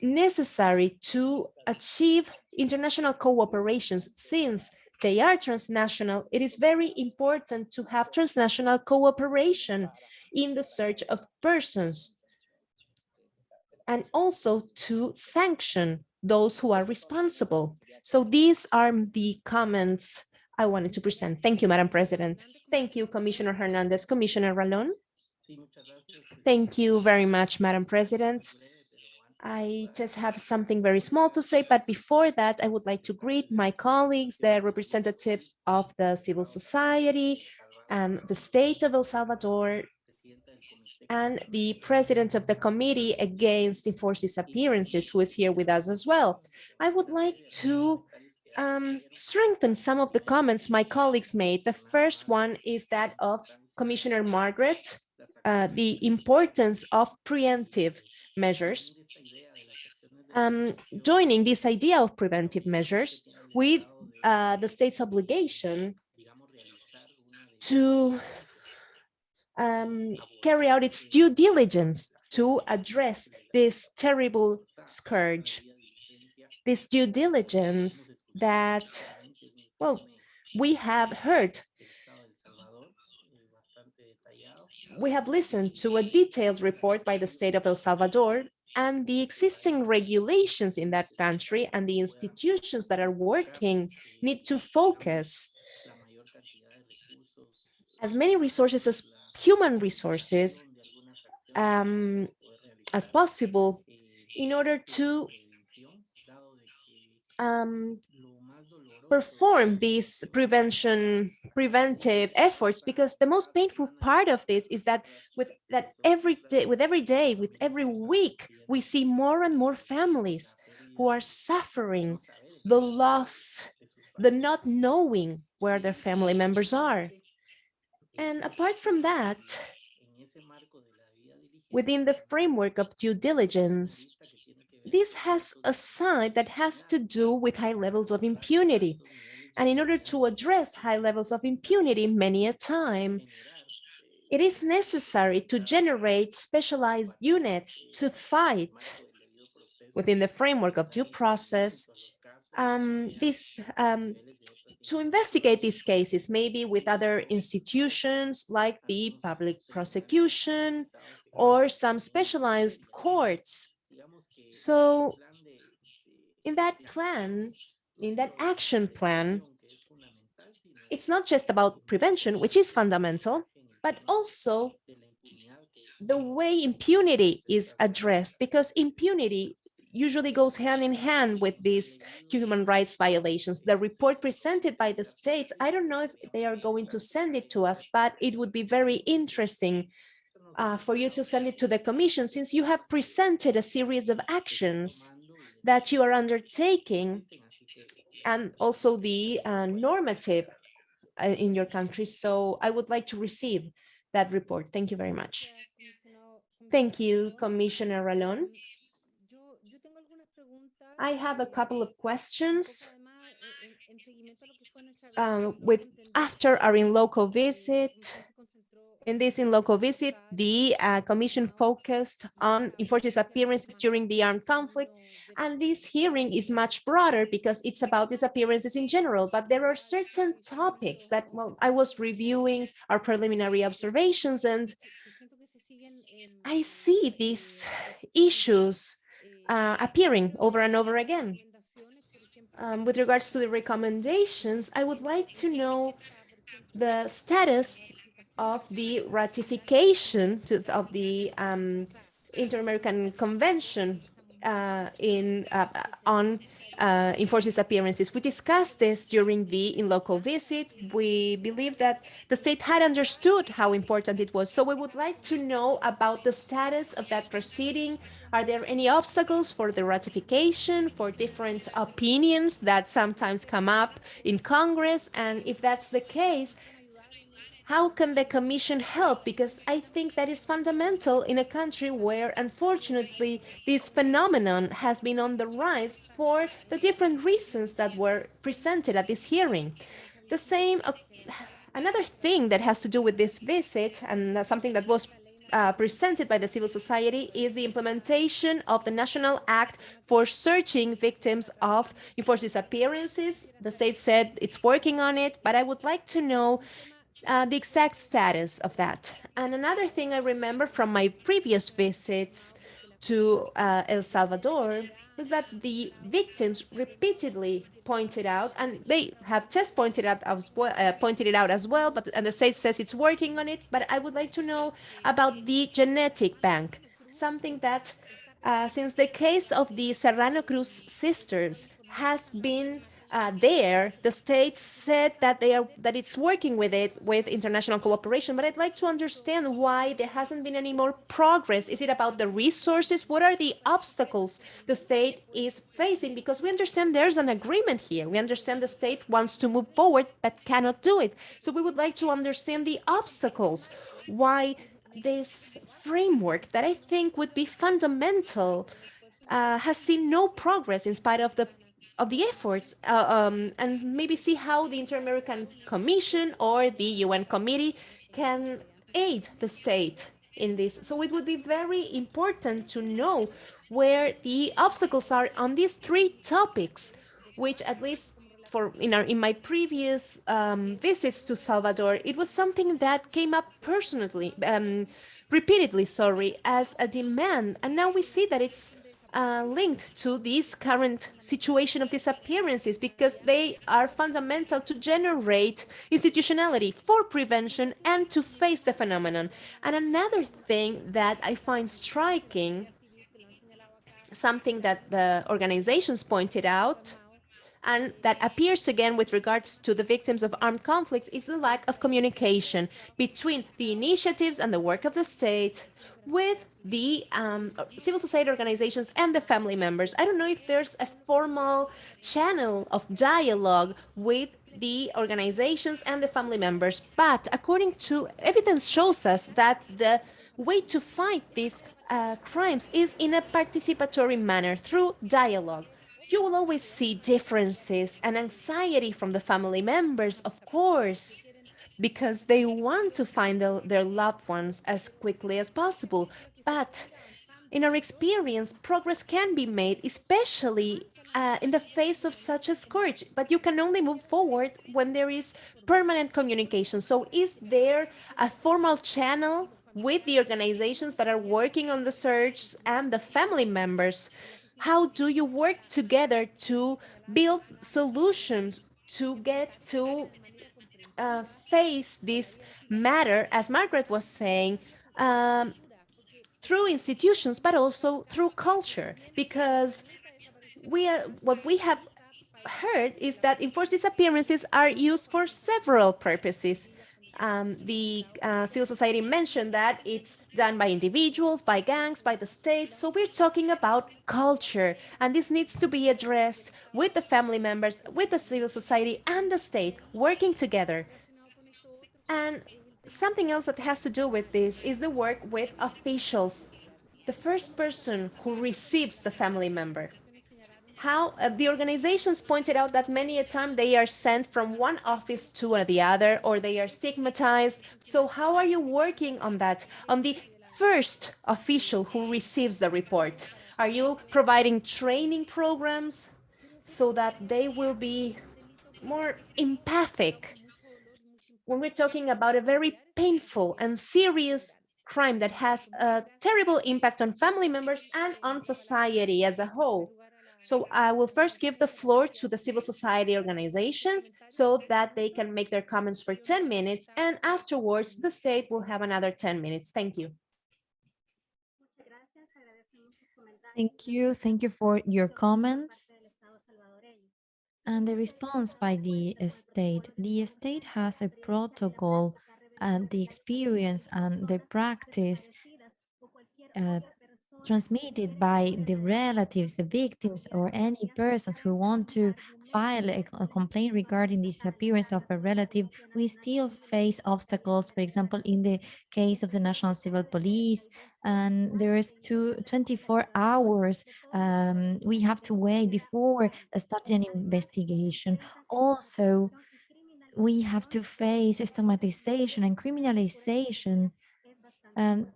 S2: necessary to achieve international cooperations since they are transnational, it is very important to have transnational cooperation in the search of persons and also to sanction those who are responsible. So these are the comments I wanted to present. Thank you, Madam President. Thank you, Commissioner Hernandez. Commissioner Ralón. Thank you very much, Madam President. I just have something very small to say, but before that, I would like to greet my colleagues, the representatives of the civil society and the state of El Salvador, and the president of the committee against enforced disappearances, who is here with us as well. I would like to um, strengthen some of the comments my colleagues made. The first one is that of Commissioner Margaret, uh, the importance of preemptive measures um, joining this idea of preventive measures with uh, the state's obligation to um, carry out its due diligence to address this terrible scourge, this due diligence that, well, we have heard. We have listened to a detailed report by the state of El Salvador and the existing regulations in that country and the institutions that are working need to focus as many resources as human resources um, as possible in order to um, perform these prevention preventive efforts because the most painful part of this is that with that every day with every day with every week we see more and more families who are suffering the loss the not knowing where their family members are. And apart from that within the framework of due diligence this has a side that has to do with high levels of impunity. And in order to address high levels of impunity many a time, it is necessary to generate specialized units to fight within the framework of due process um, this um, to investigate these cases, maybe with other institutions like the public prosecution or some specialized courts so in that plan, in that action plan, it's not just about prevention, which is fundamental, but also the way impunity is addressed, because impunity usually goes hand in hand with these human rights violations. The report presented by the states, I don't know if they are going to send it to us, but it would be very interesting uh, for you to send it to the commission since you have presented a series of actions that you are undertaking and also the uh, normative uh, in your country. So I would like to receive that report. Thank you very much. Thank you, Commissioner Ralón. I have a couple of questions uh, with after our in local visit in this in local visit, the uh, commission focused on enforced disappearances during the armed conflict. And this hearing is much broader because it's about disappearances in general, but there are certain topics that, well, I was reviewing our preliminary observations and I see these issues uh, appearing over and over again. Um, with regards to the recommendations, I would like to know the status of the ratification to, of the um, Inter-American Convention uh, in uh, on uh, enforced disappearances. We discussed this during the in local visit. We believe that the state had understood how important it was. So we would like to know about the status of that proceeding. Are there any obstacles for the ratification, for different opinions that sometimes come up in Congress? And if that's the case, how can the Commission help? Because I think that is fundamental in a country where, unfortunately, this phenomenon has been on the rise for the different reasons that were presented at this hearing. The same, uh, another thing that has to do with this visit and something that was uh, presented by the civil society is the implementation of the National Act for searching victims of enforced disappearances. The state said it's working on it, but I would like to know uh, the exact status of that. And another thing I remember from my previous visits to uh, El Salvador is that the victims repeatedly pointed out, and they have just pointed out as well, uh, pointed it out as well, but and the state says it's working on it. But I would like to know about the genetic bank, something that, uh, since the case of the Serrano Cruz sisters has been uh, there, the state said that they are that it's working with it with international cooperation. But I'd like to understand why there hasn't been any more progress. Is it about the resources? What are the obstacles the state is facing? Because we understand there's an agreement here. We understand the state wants to move forward but cannot do it. So we would like to understand the obstacles. Why this framework that I think would be fundamental uh, has seen no progress in spite of the of the efforts uh, um, and maybe see how the Inter-American Commission or the UN committee can aid the state in this. So it would be very important to know where the obstacles are on these three topics, which at least for in, our, in my previous um, visits to Salvador, it was something that came up personally, um, repeatedly, sorry, as a demand. And now we see that it's uh, linked to this current situation of disappearances because they are fundamental to generate institutionality for prevention and to face the phenomenon. And another thing that I find striking, something that the organizations pointed out, and that appears again with regards to the victims of armed conflicts is the lack of communication between the initiatives and the work of the state with the um, civil society organizations and the family members. I don't know if there's a formal channel of dialogue with the organizations and the family members, but according to evidence shows us that the way to fight these uh, crimes is in a participatory manner through dialogue. You will always see differences and anxiety from the family members, of course, because they want to find the, their loved ones as quickly as possible. But in our experience, progress can be made, especially uh, in the face of such a scourge, but you can only move forward when there is permanent communication. So is there a formal channel with the organizations that are working on the search and the family members? How do you work together to build solutions to get to uh, face this matter, as Margaret was saying, um, through institutions, but also through culture, because we are, what we have heard is that enforced disappearances are used for several purposes. Um, the uh, civil society mentioned that it's done by individuals, by gangs, by the state. So we're talking about culture, and this needs to be addressed with the family members, with the civil society and the state working together. And something else that has to do with this is the work with officials, the first person who receives the family member how uh, the organizations pointed out that many a time they are sent from one office to the other or they are stigmatized. So how are you working on that, on the first official who receives the report? Are you providing training programs so that they will be more empathic when we're talking about a very painful and serious crime that has a terrible impact on family members and on society as a whole. So I will first give the floor to the civil society organizations so that they can make their comments for 10 minutes and afterwards the state will have another 10 minutes. Thank you.
S3: Thank you. Thank you for your comments. And the response by the state. The state has a protocol and the experience and the practice uh, transmitted by the relatives, the victims, or any persons who want to file a, a, complaint regarding the disappearance of a relative, we still face obstacles, for example, in the case of the National Civil Police, and there is two, 24 hours um, we have to wait before starting an investigation. Also, we have to face stigmatization and criminalization and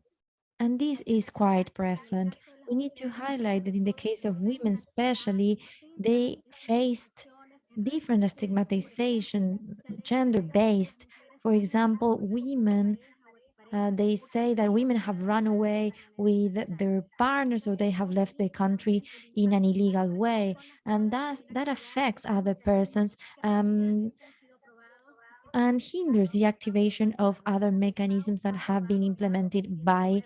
S3: and this is quite present. We need to highlight that in the case of women especially, they faced different stigmatization, gender-based. For example, women, uh, they say that women have run away with their partners or they have left the country in an illegal way. And that, that affects other persons. Um, and hinders the activation of other mechanisms that have been implemented by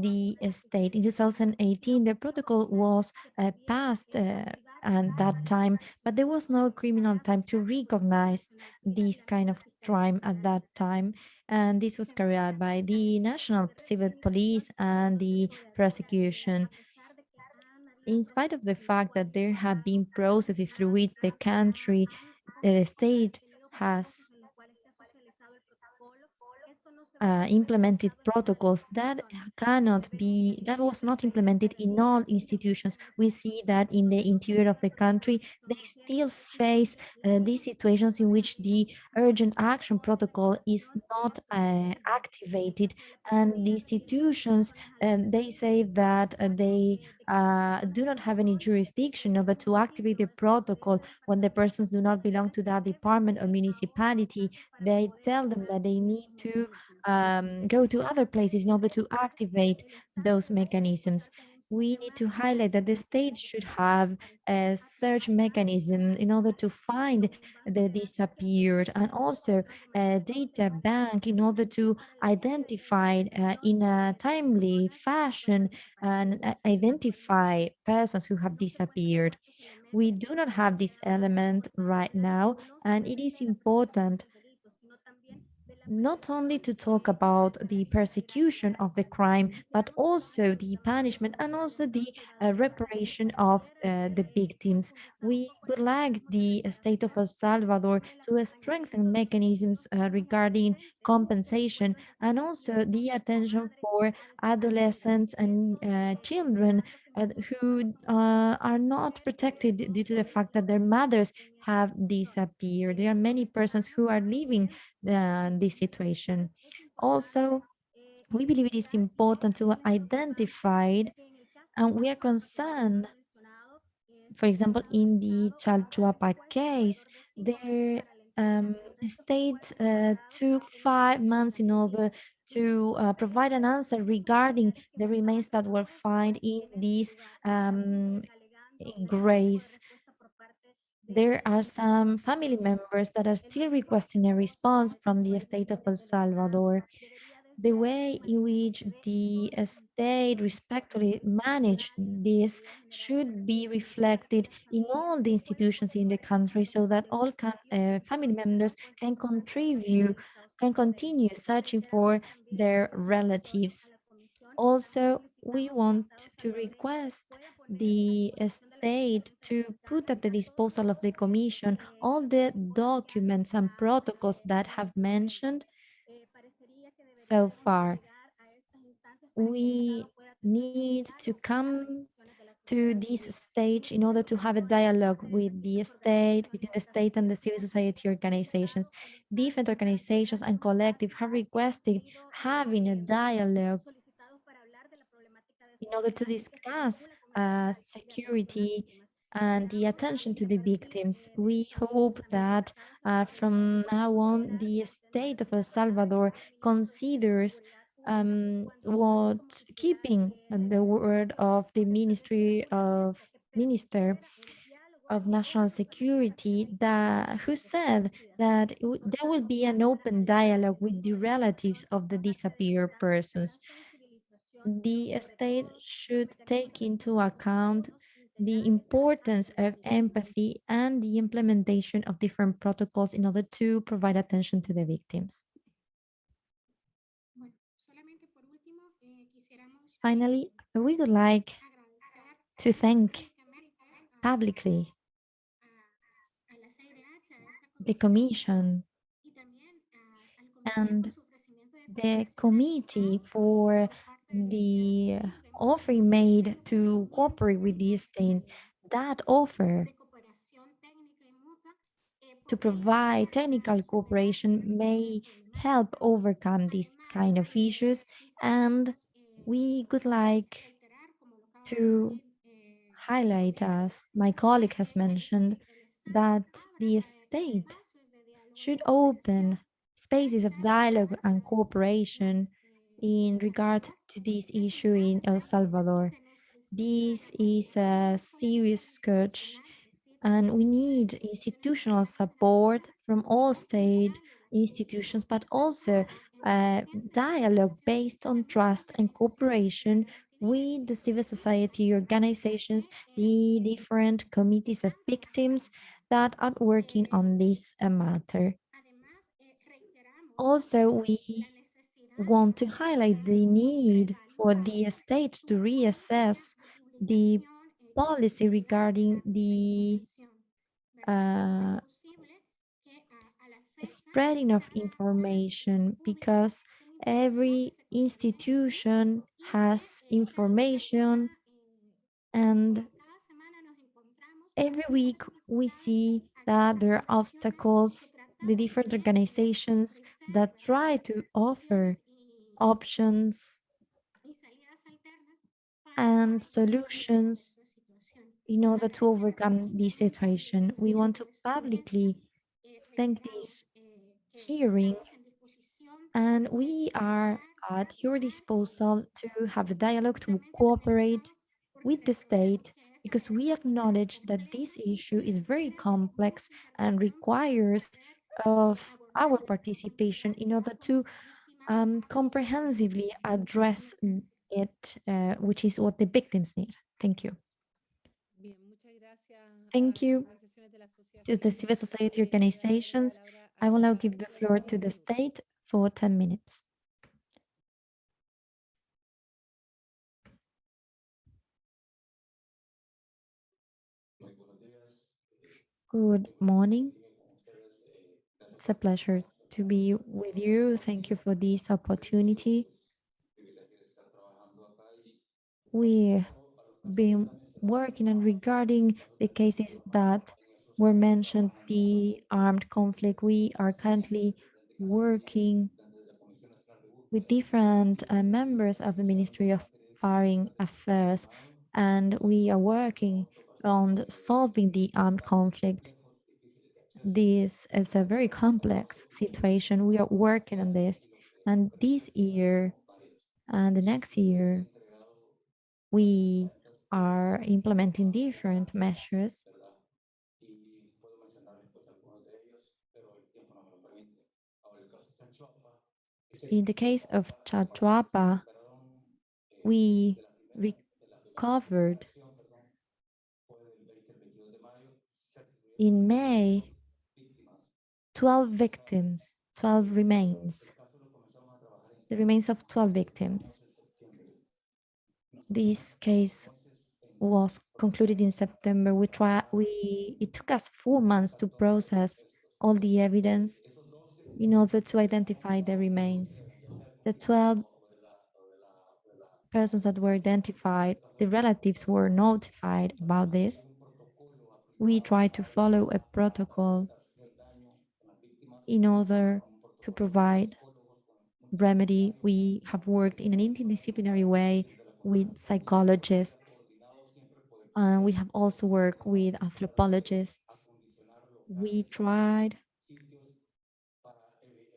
S3: the state. In 2018, the protocol was uh, passed uh, at that time, but there was no criminal time to recognize this kind of crime at that time. And this was carried out by the National Civil Police and the prosecution. In spite of the fact that there have been processes through which the country, the state has uh, implemented protocols that cannot be, that was not implemented in all institutions. We see that in the interior of the country, they still face uh, these situations in which the urgent action protocol is not uh, activated and the institutions, um, they say that uh, they uh, do not have any jurisdiction in order to activate the protocol when the persons do not belong to that department or municipality. They tell them that they need to um, go to other places in order to activate those mechanisms. We need to highlight that the state should have a search mechanism in order to find the disappeared and also a data bank in order to identify uh, in a timely fashion and uh, identify persons who have disappeared. We do not have this element right now, and it is important not only to talk about the persecution of the crime, but also the punishment and also the uh, reparation of uh, the victims. We would like the state of El Salvador to uh, strengthen mechanisms uh, regarding compensation and also the attention for adolescents and uh, children uh, who are not protected due to the fact that their mothers have disappeared. There are many persons who are living the, this situation. Also, we believe it is important to identify and we are concerned for example, in the Chalchuapa case, their um, state uh, took five months in order to uh, provide an answer regarding the remains that were found in these um, graves there are some family members that are still requesting a response from the state of El Salvador. The way in which the state respectfully managed this should be reflected in all the institutions in the country so that all can, uh, family members can contribute, can continue searching for their relatives. Also, we want to request the state to put at the disposal of the commission all the documents and protocols that have mentioned so far. We need to come to this stage in order to have a dialogue with the state, between the state and the civil society organizations. Different organizations and collective have requested having a dialogue in order to discuss security and the attention to the victims. We hope that uh, from now on, the state of El Salvador considers um, what keeping the word of the Ministry of Minister of National Security that who said that there will be an open dialogue with the relatives of the disappeared persons the state should take into account the importance of empathy and the implementation of different protocols in order to provide attention to the victims. Finally, we would like to thank publicly the Commission and the committee for the offer made to cooperate with the state, that offer to provide technical cooperation may help overcome these kind of issues. And we would like to highlight as my colleague has mentioned that the state should open spaces of dialogue and cooperation in regard to this issue in El Salvador. This is a serious scourge and we need institutional support from all state institutions, but also a dialogue based on trust and cooperation with the civil society organizations, the different committees of victims that are working on this matter. Also, we want to highlight the need for the state to reassess the policy regarding the uh, spreading of information because every institution has information and every week we see that there are obstacles the different organizations that try to offer options and solutions in order to overcome this situation. We want to publicly thank this hearing and we are at your disposal to have a dialogue, to cooperate with the state because we acknowledge that this issue is very complex and requires of our participation in order to um, comprehensively address it, uh, which is what the victims need. Thank you. Thank you to the civil society organizations. I will now give the floor to the state for 10 minutes. Good morning. It's a pleasure to be with you. Thank you for this opportunity. We've been working on regarding the cases that were mentioned, the armed conflict. We are currently working with different uh, members of the Ministry of Foreign Affairs, and we are working on solving the armed conflict. This is a very complex situation. We are working on this. And this year and the next year, we are implementing different measures. In the case of Chalchuapa, we recovered in May 12 victims, 12 remains, the remains of 12 victims. This case was concluded in September. We try, we it took us four months to process all the evidence in order to identify the remains. The 12 persons that were identified, the relatives were notified about this. We try to follow a protocol in order to provide remedy. We have worked in an interdisciplinary way with psychologists. And we have also worked with anthropologists. We tried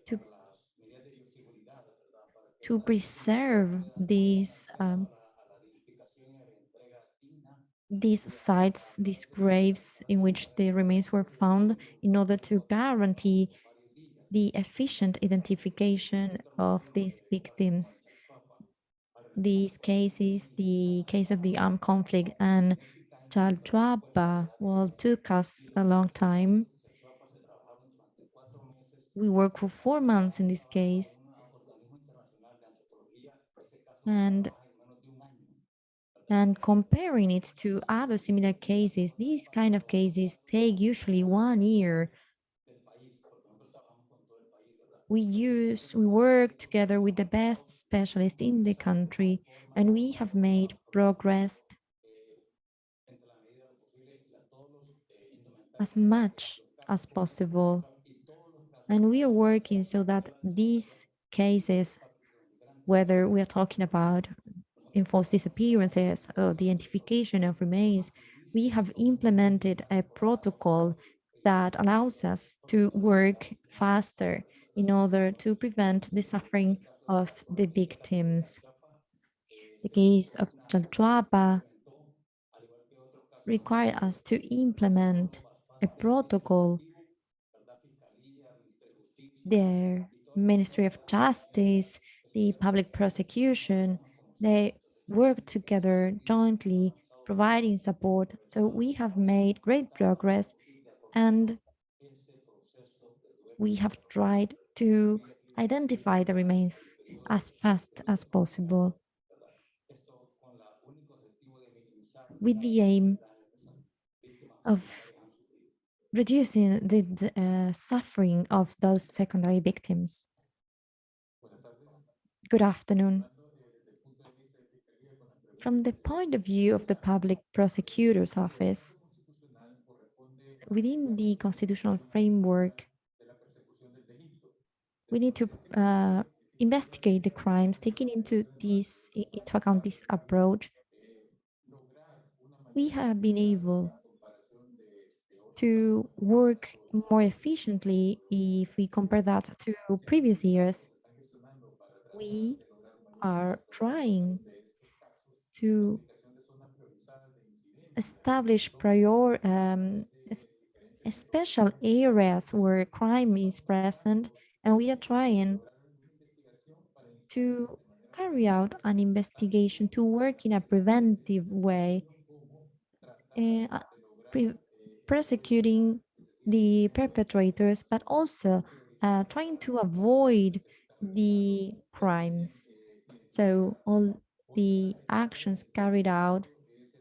S3: to, to preserve these um, these sites, these graves in which the remains were found in order to guarantee the efficient identification of these victims. These cases, the case of the armed conflict and Chalchuapa, well, took us a long time. We worked for four months in this case. And and comparing it to other similar cases, these kind of cases take usually one year we use, we work together with the best specialists in the country, and we have made progress as much as possible. And we are working so that these cases, whether we are talking about enforced disappearances or the identification of remains, we have implemented a protocol that allows us to work faster in order to prevent the suffering of the victims. The case of Chalchuapa required us to implement a protocol. The Ministry of Justice, the public prosecution, they work together jointly, providing support. So we have made great progress and we have tried to identify the remains as fast as possible with the aim of reducing the, uh, suffering of those secondary victims. Good afternoon. From the point of view of the Public Prosecutor's Office, within the constitutional framework, we need to uh, investigate the crimes, taking into this into account this approach. We have been able to work more efficiently if we compare that to previous years. We are trying to establish prior um, special areas where crime is present, and we are trying to carry out an investigation to work in a preventive way, uh, uh, pre- prosecuting the perpetrators, but also uh, trying to avoid the crimes. So all the actions carried out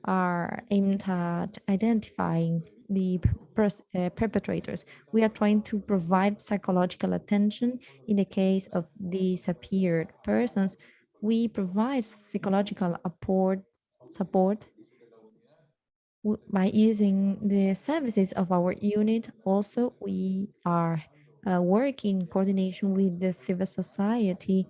S3: are aimed at identifying the uh, perpetrators. We are trying to provide psychological attention in the case of disappeared persons. We provide psychological support, support by using the services of our unit. Also, we are uh, working in coordination with the civil society.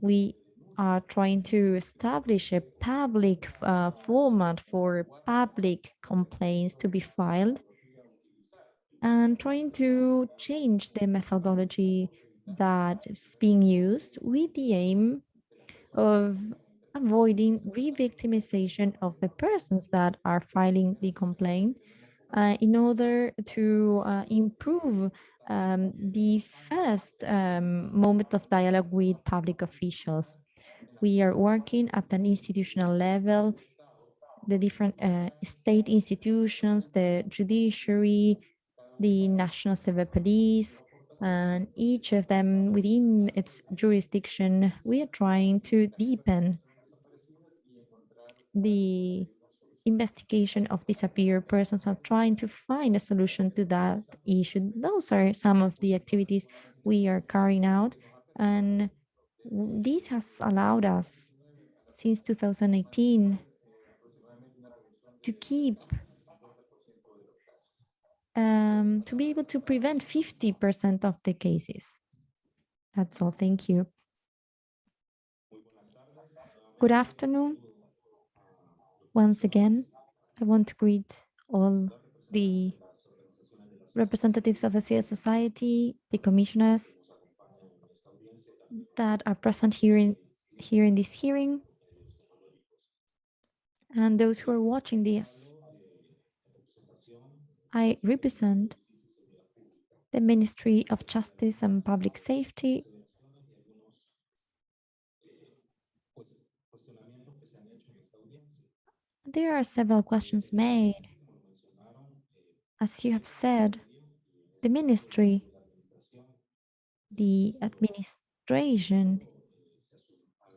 S3: We are trying to establish a public uh, format for public complaints to be filed and trying to change the methodology that is being used with the aim of avoiding re-victimization of the persons that are filing the complaint uh, in order to uh, improve um, the first um, moment of dialogue with public officials. We are working at an institutional level, the different uh, state institutions, the judiciary, the National Civil Police, and each of them within its jurisdiction, we are trying to deepen the investigation of disappeared persons and trying to find a solution to that issue. Those are some of the activities we are carrying out. And this has allowed us since 2018 to keep um, to be able to prevent 50% of the cases. That's all. Thank you. Good afternoon. Once again, I want to greet all the representatives of the civil society, the commissioners that are present here in, here in this hearing, and those who are watching this. I represent the Ministry of Justice and Public Safety. There are several questions made. As you have said, the ministry, the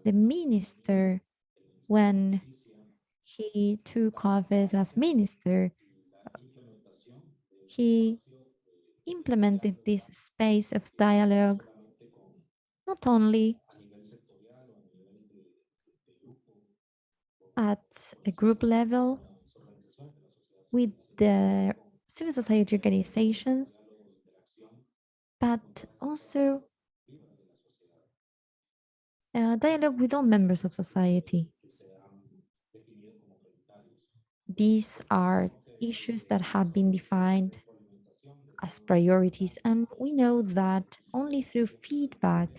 S3: the minister, when he took office as minister, he implemented this space of dialogue not only at a group level with the civil society organizations, but also uh, dialogue with all members of society. These are issues that have been defined as priorities, and we know that only through feedback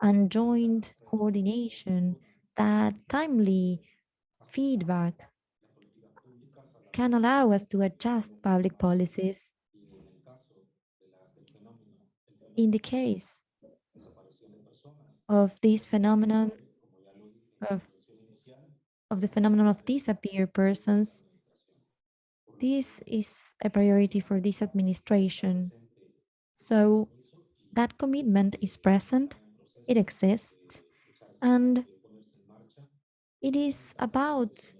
S3: and joint coordination, that timely feedback can allow us to adjust public policies. In the case of this phenomenon of, of the phenomenon of disappeared persons, this is a priority for this administration. So that commitment is present, it exists, and it is about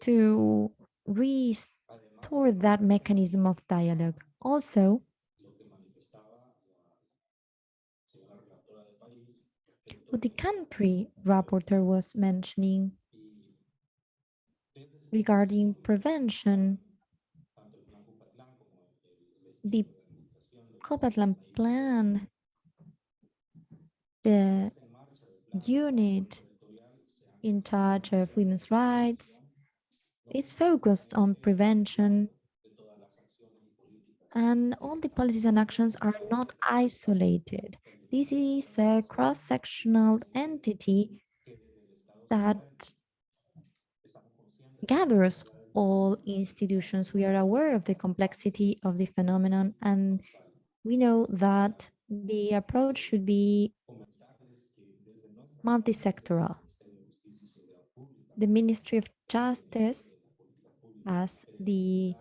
S3: to restore that mechanism of dialogue. Also, the country rapporteur was mentioning regarding prevention, the Copatlan plan, the unit in charge of women's rights is focused on prevention and all the policies and actions are not isolated. This is a cross-sectional entity that gathers all institutions. We are aware of the complexity of the phenomenon and we know that the approach should be multi-sectoral. The Ministry of Justice as the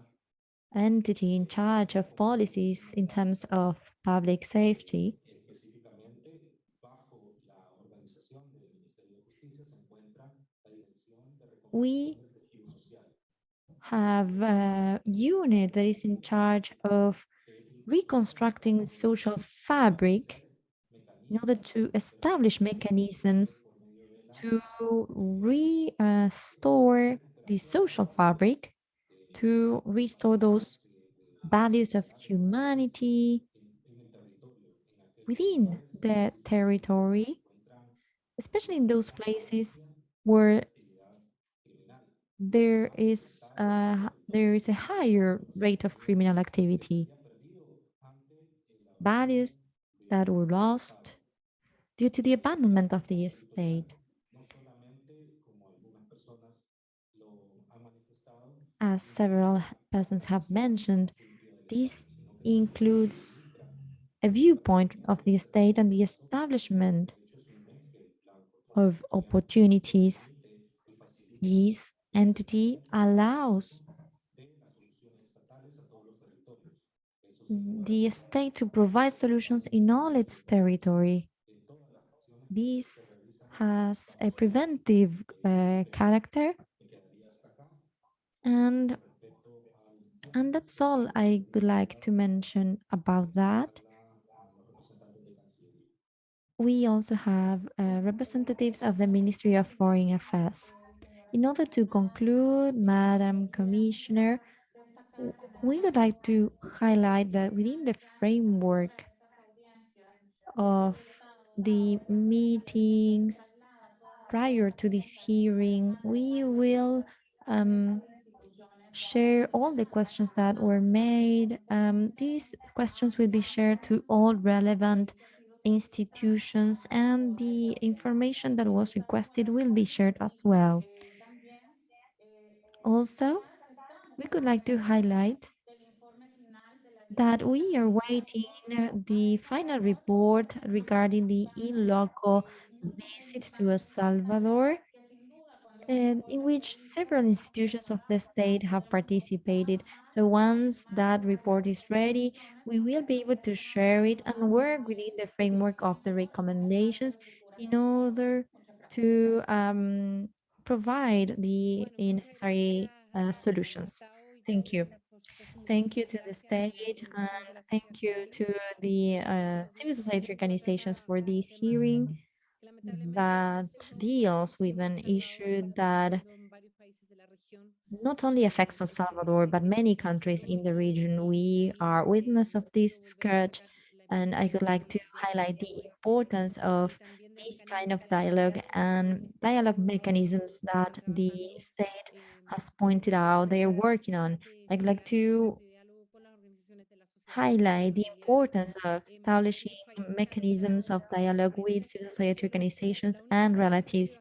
S3: entity in charge of policies in terms of public safety. We have a unit that is in charge of reconstructing the social fabric in order to establish mechanisms to restore the social fabric, to restore those values of humanity within the territory, especially in those places where there is a, there is a higher rate of criminal activity. Values that were lost due to the abandonment of the state. As several persons have mentioned, this includes a viewpoint of the state and the establishment of opportunities. This entity allows the state to provide solutions in all its territory. This has a preventive uh, character and and that's all I would like to mention about that. We also have uh, representatives of the Ministry of Foreign Affairs. In order to conclude, Madam Commissioner, we would like to highlight that within the framework of the meetings prior to this hearing, we will um, share all the questions that were made. Um, these questions will be shared to all relevant institutions and the information that was requested will be shared as well. Also, we could like to highlight that we are waiting the final report regarding the in loco visit to El Salvador and in which several institutions of the state have participated. So once that report is ready, we will be able to share it and work within the framework of the recommendations in order to um, provide the necessary uh, solutions. Thank you. Thank you to the state and thank you to the uh, civil society organizations for this hearing that deals with an issue that not only affects El Salvador, but many countries in the region. We are witness of this scourge, and I would like to highlight the importance of this kind of dialogue and dialogue mechanisms that the state has pointed out they are working on. I'd like to highlight the importance of establishing mechanisms of dialogue with civil society organizations and relatives.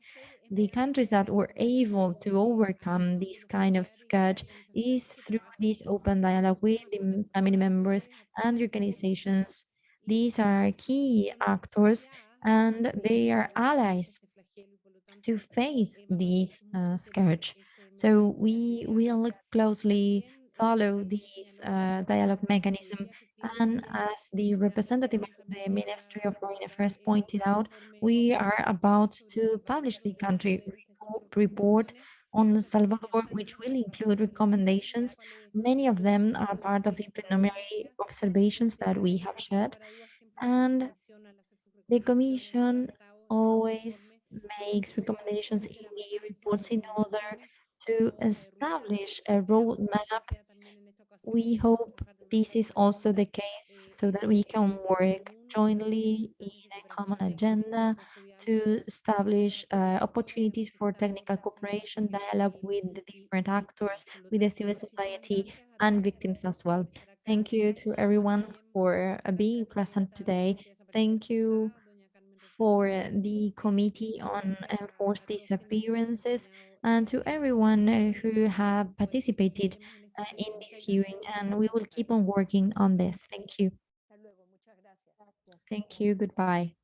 S3: The countries that were able to overcome this kind of scourge is through this open dialogue with the family members and organizations. These are key actors and they are allies to face this uh, scourge. So we will look closely follow this uh, dialogue mechanism. And as the representative of the Ministry of Foreign Affairs pointed out, we are about to publish the country report on Salvador, which will include recommendations. Many of them are part of the preliminary observations that we have shared. And the Commission always makes recommendations in the reports in order to establish a roadmap we hope this is also the case so that we can work jointly in a common agenda to establish uh, opportunities for technical cooperation, dialogue with the different actors, with the civil society and victims as well. Thank you to everyone for uh, being present today. Thank you for the Committee on Enforced Disappearances and to everyone who have participated uh, in this hearing. And we will keep on working on this. Thank you. Thank you. Goodbye.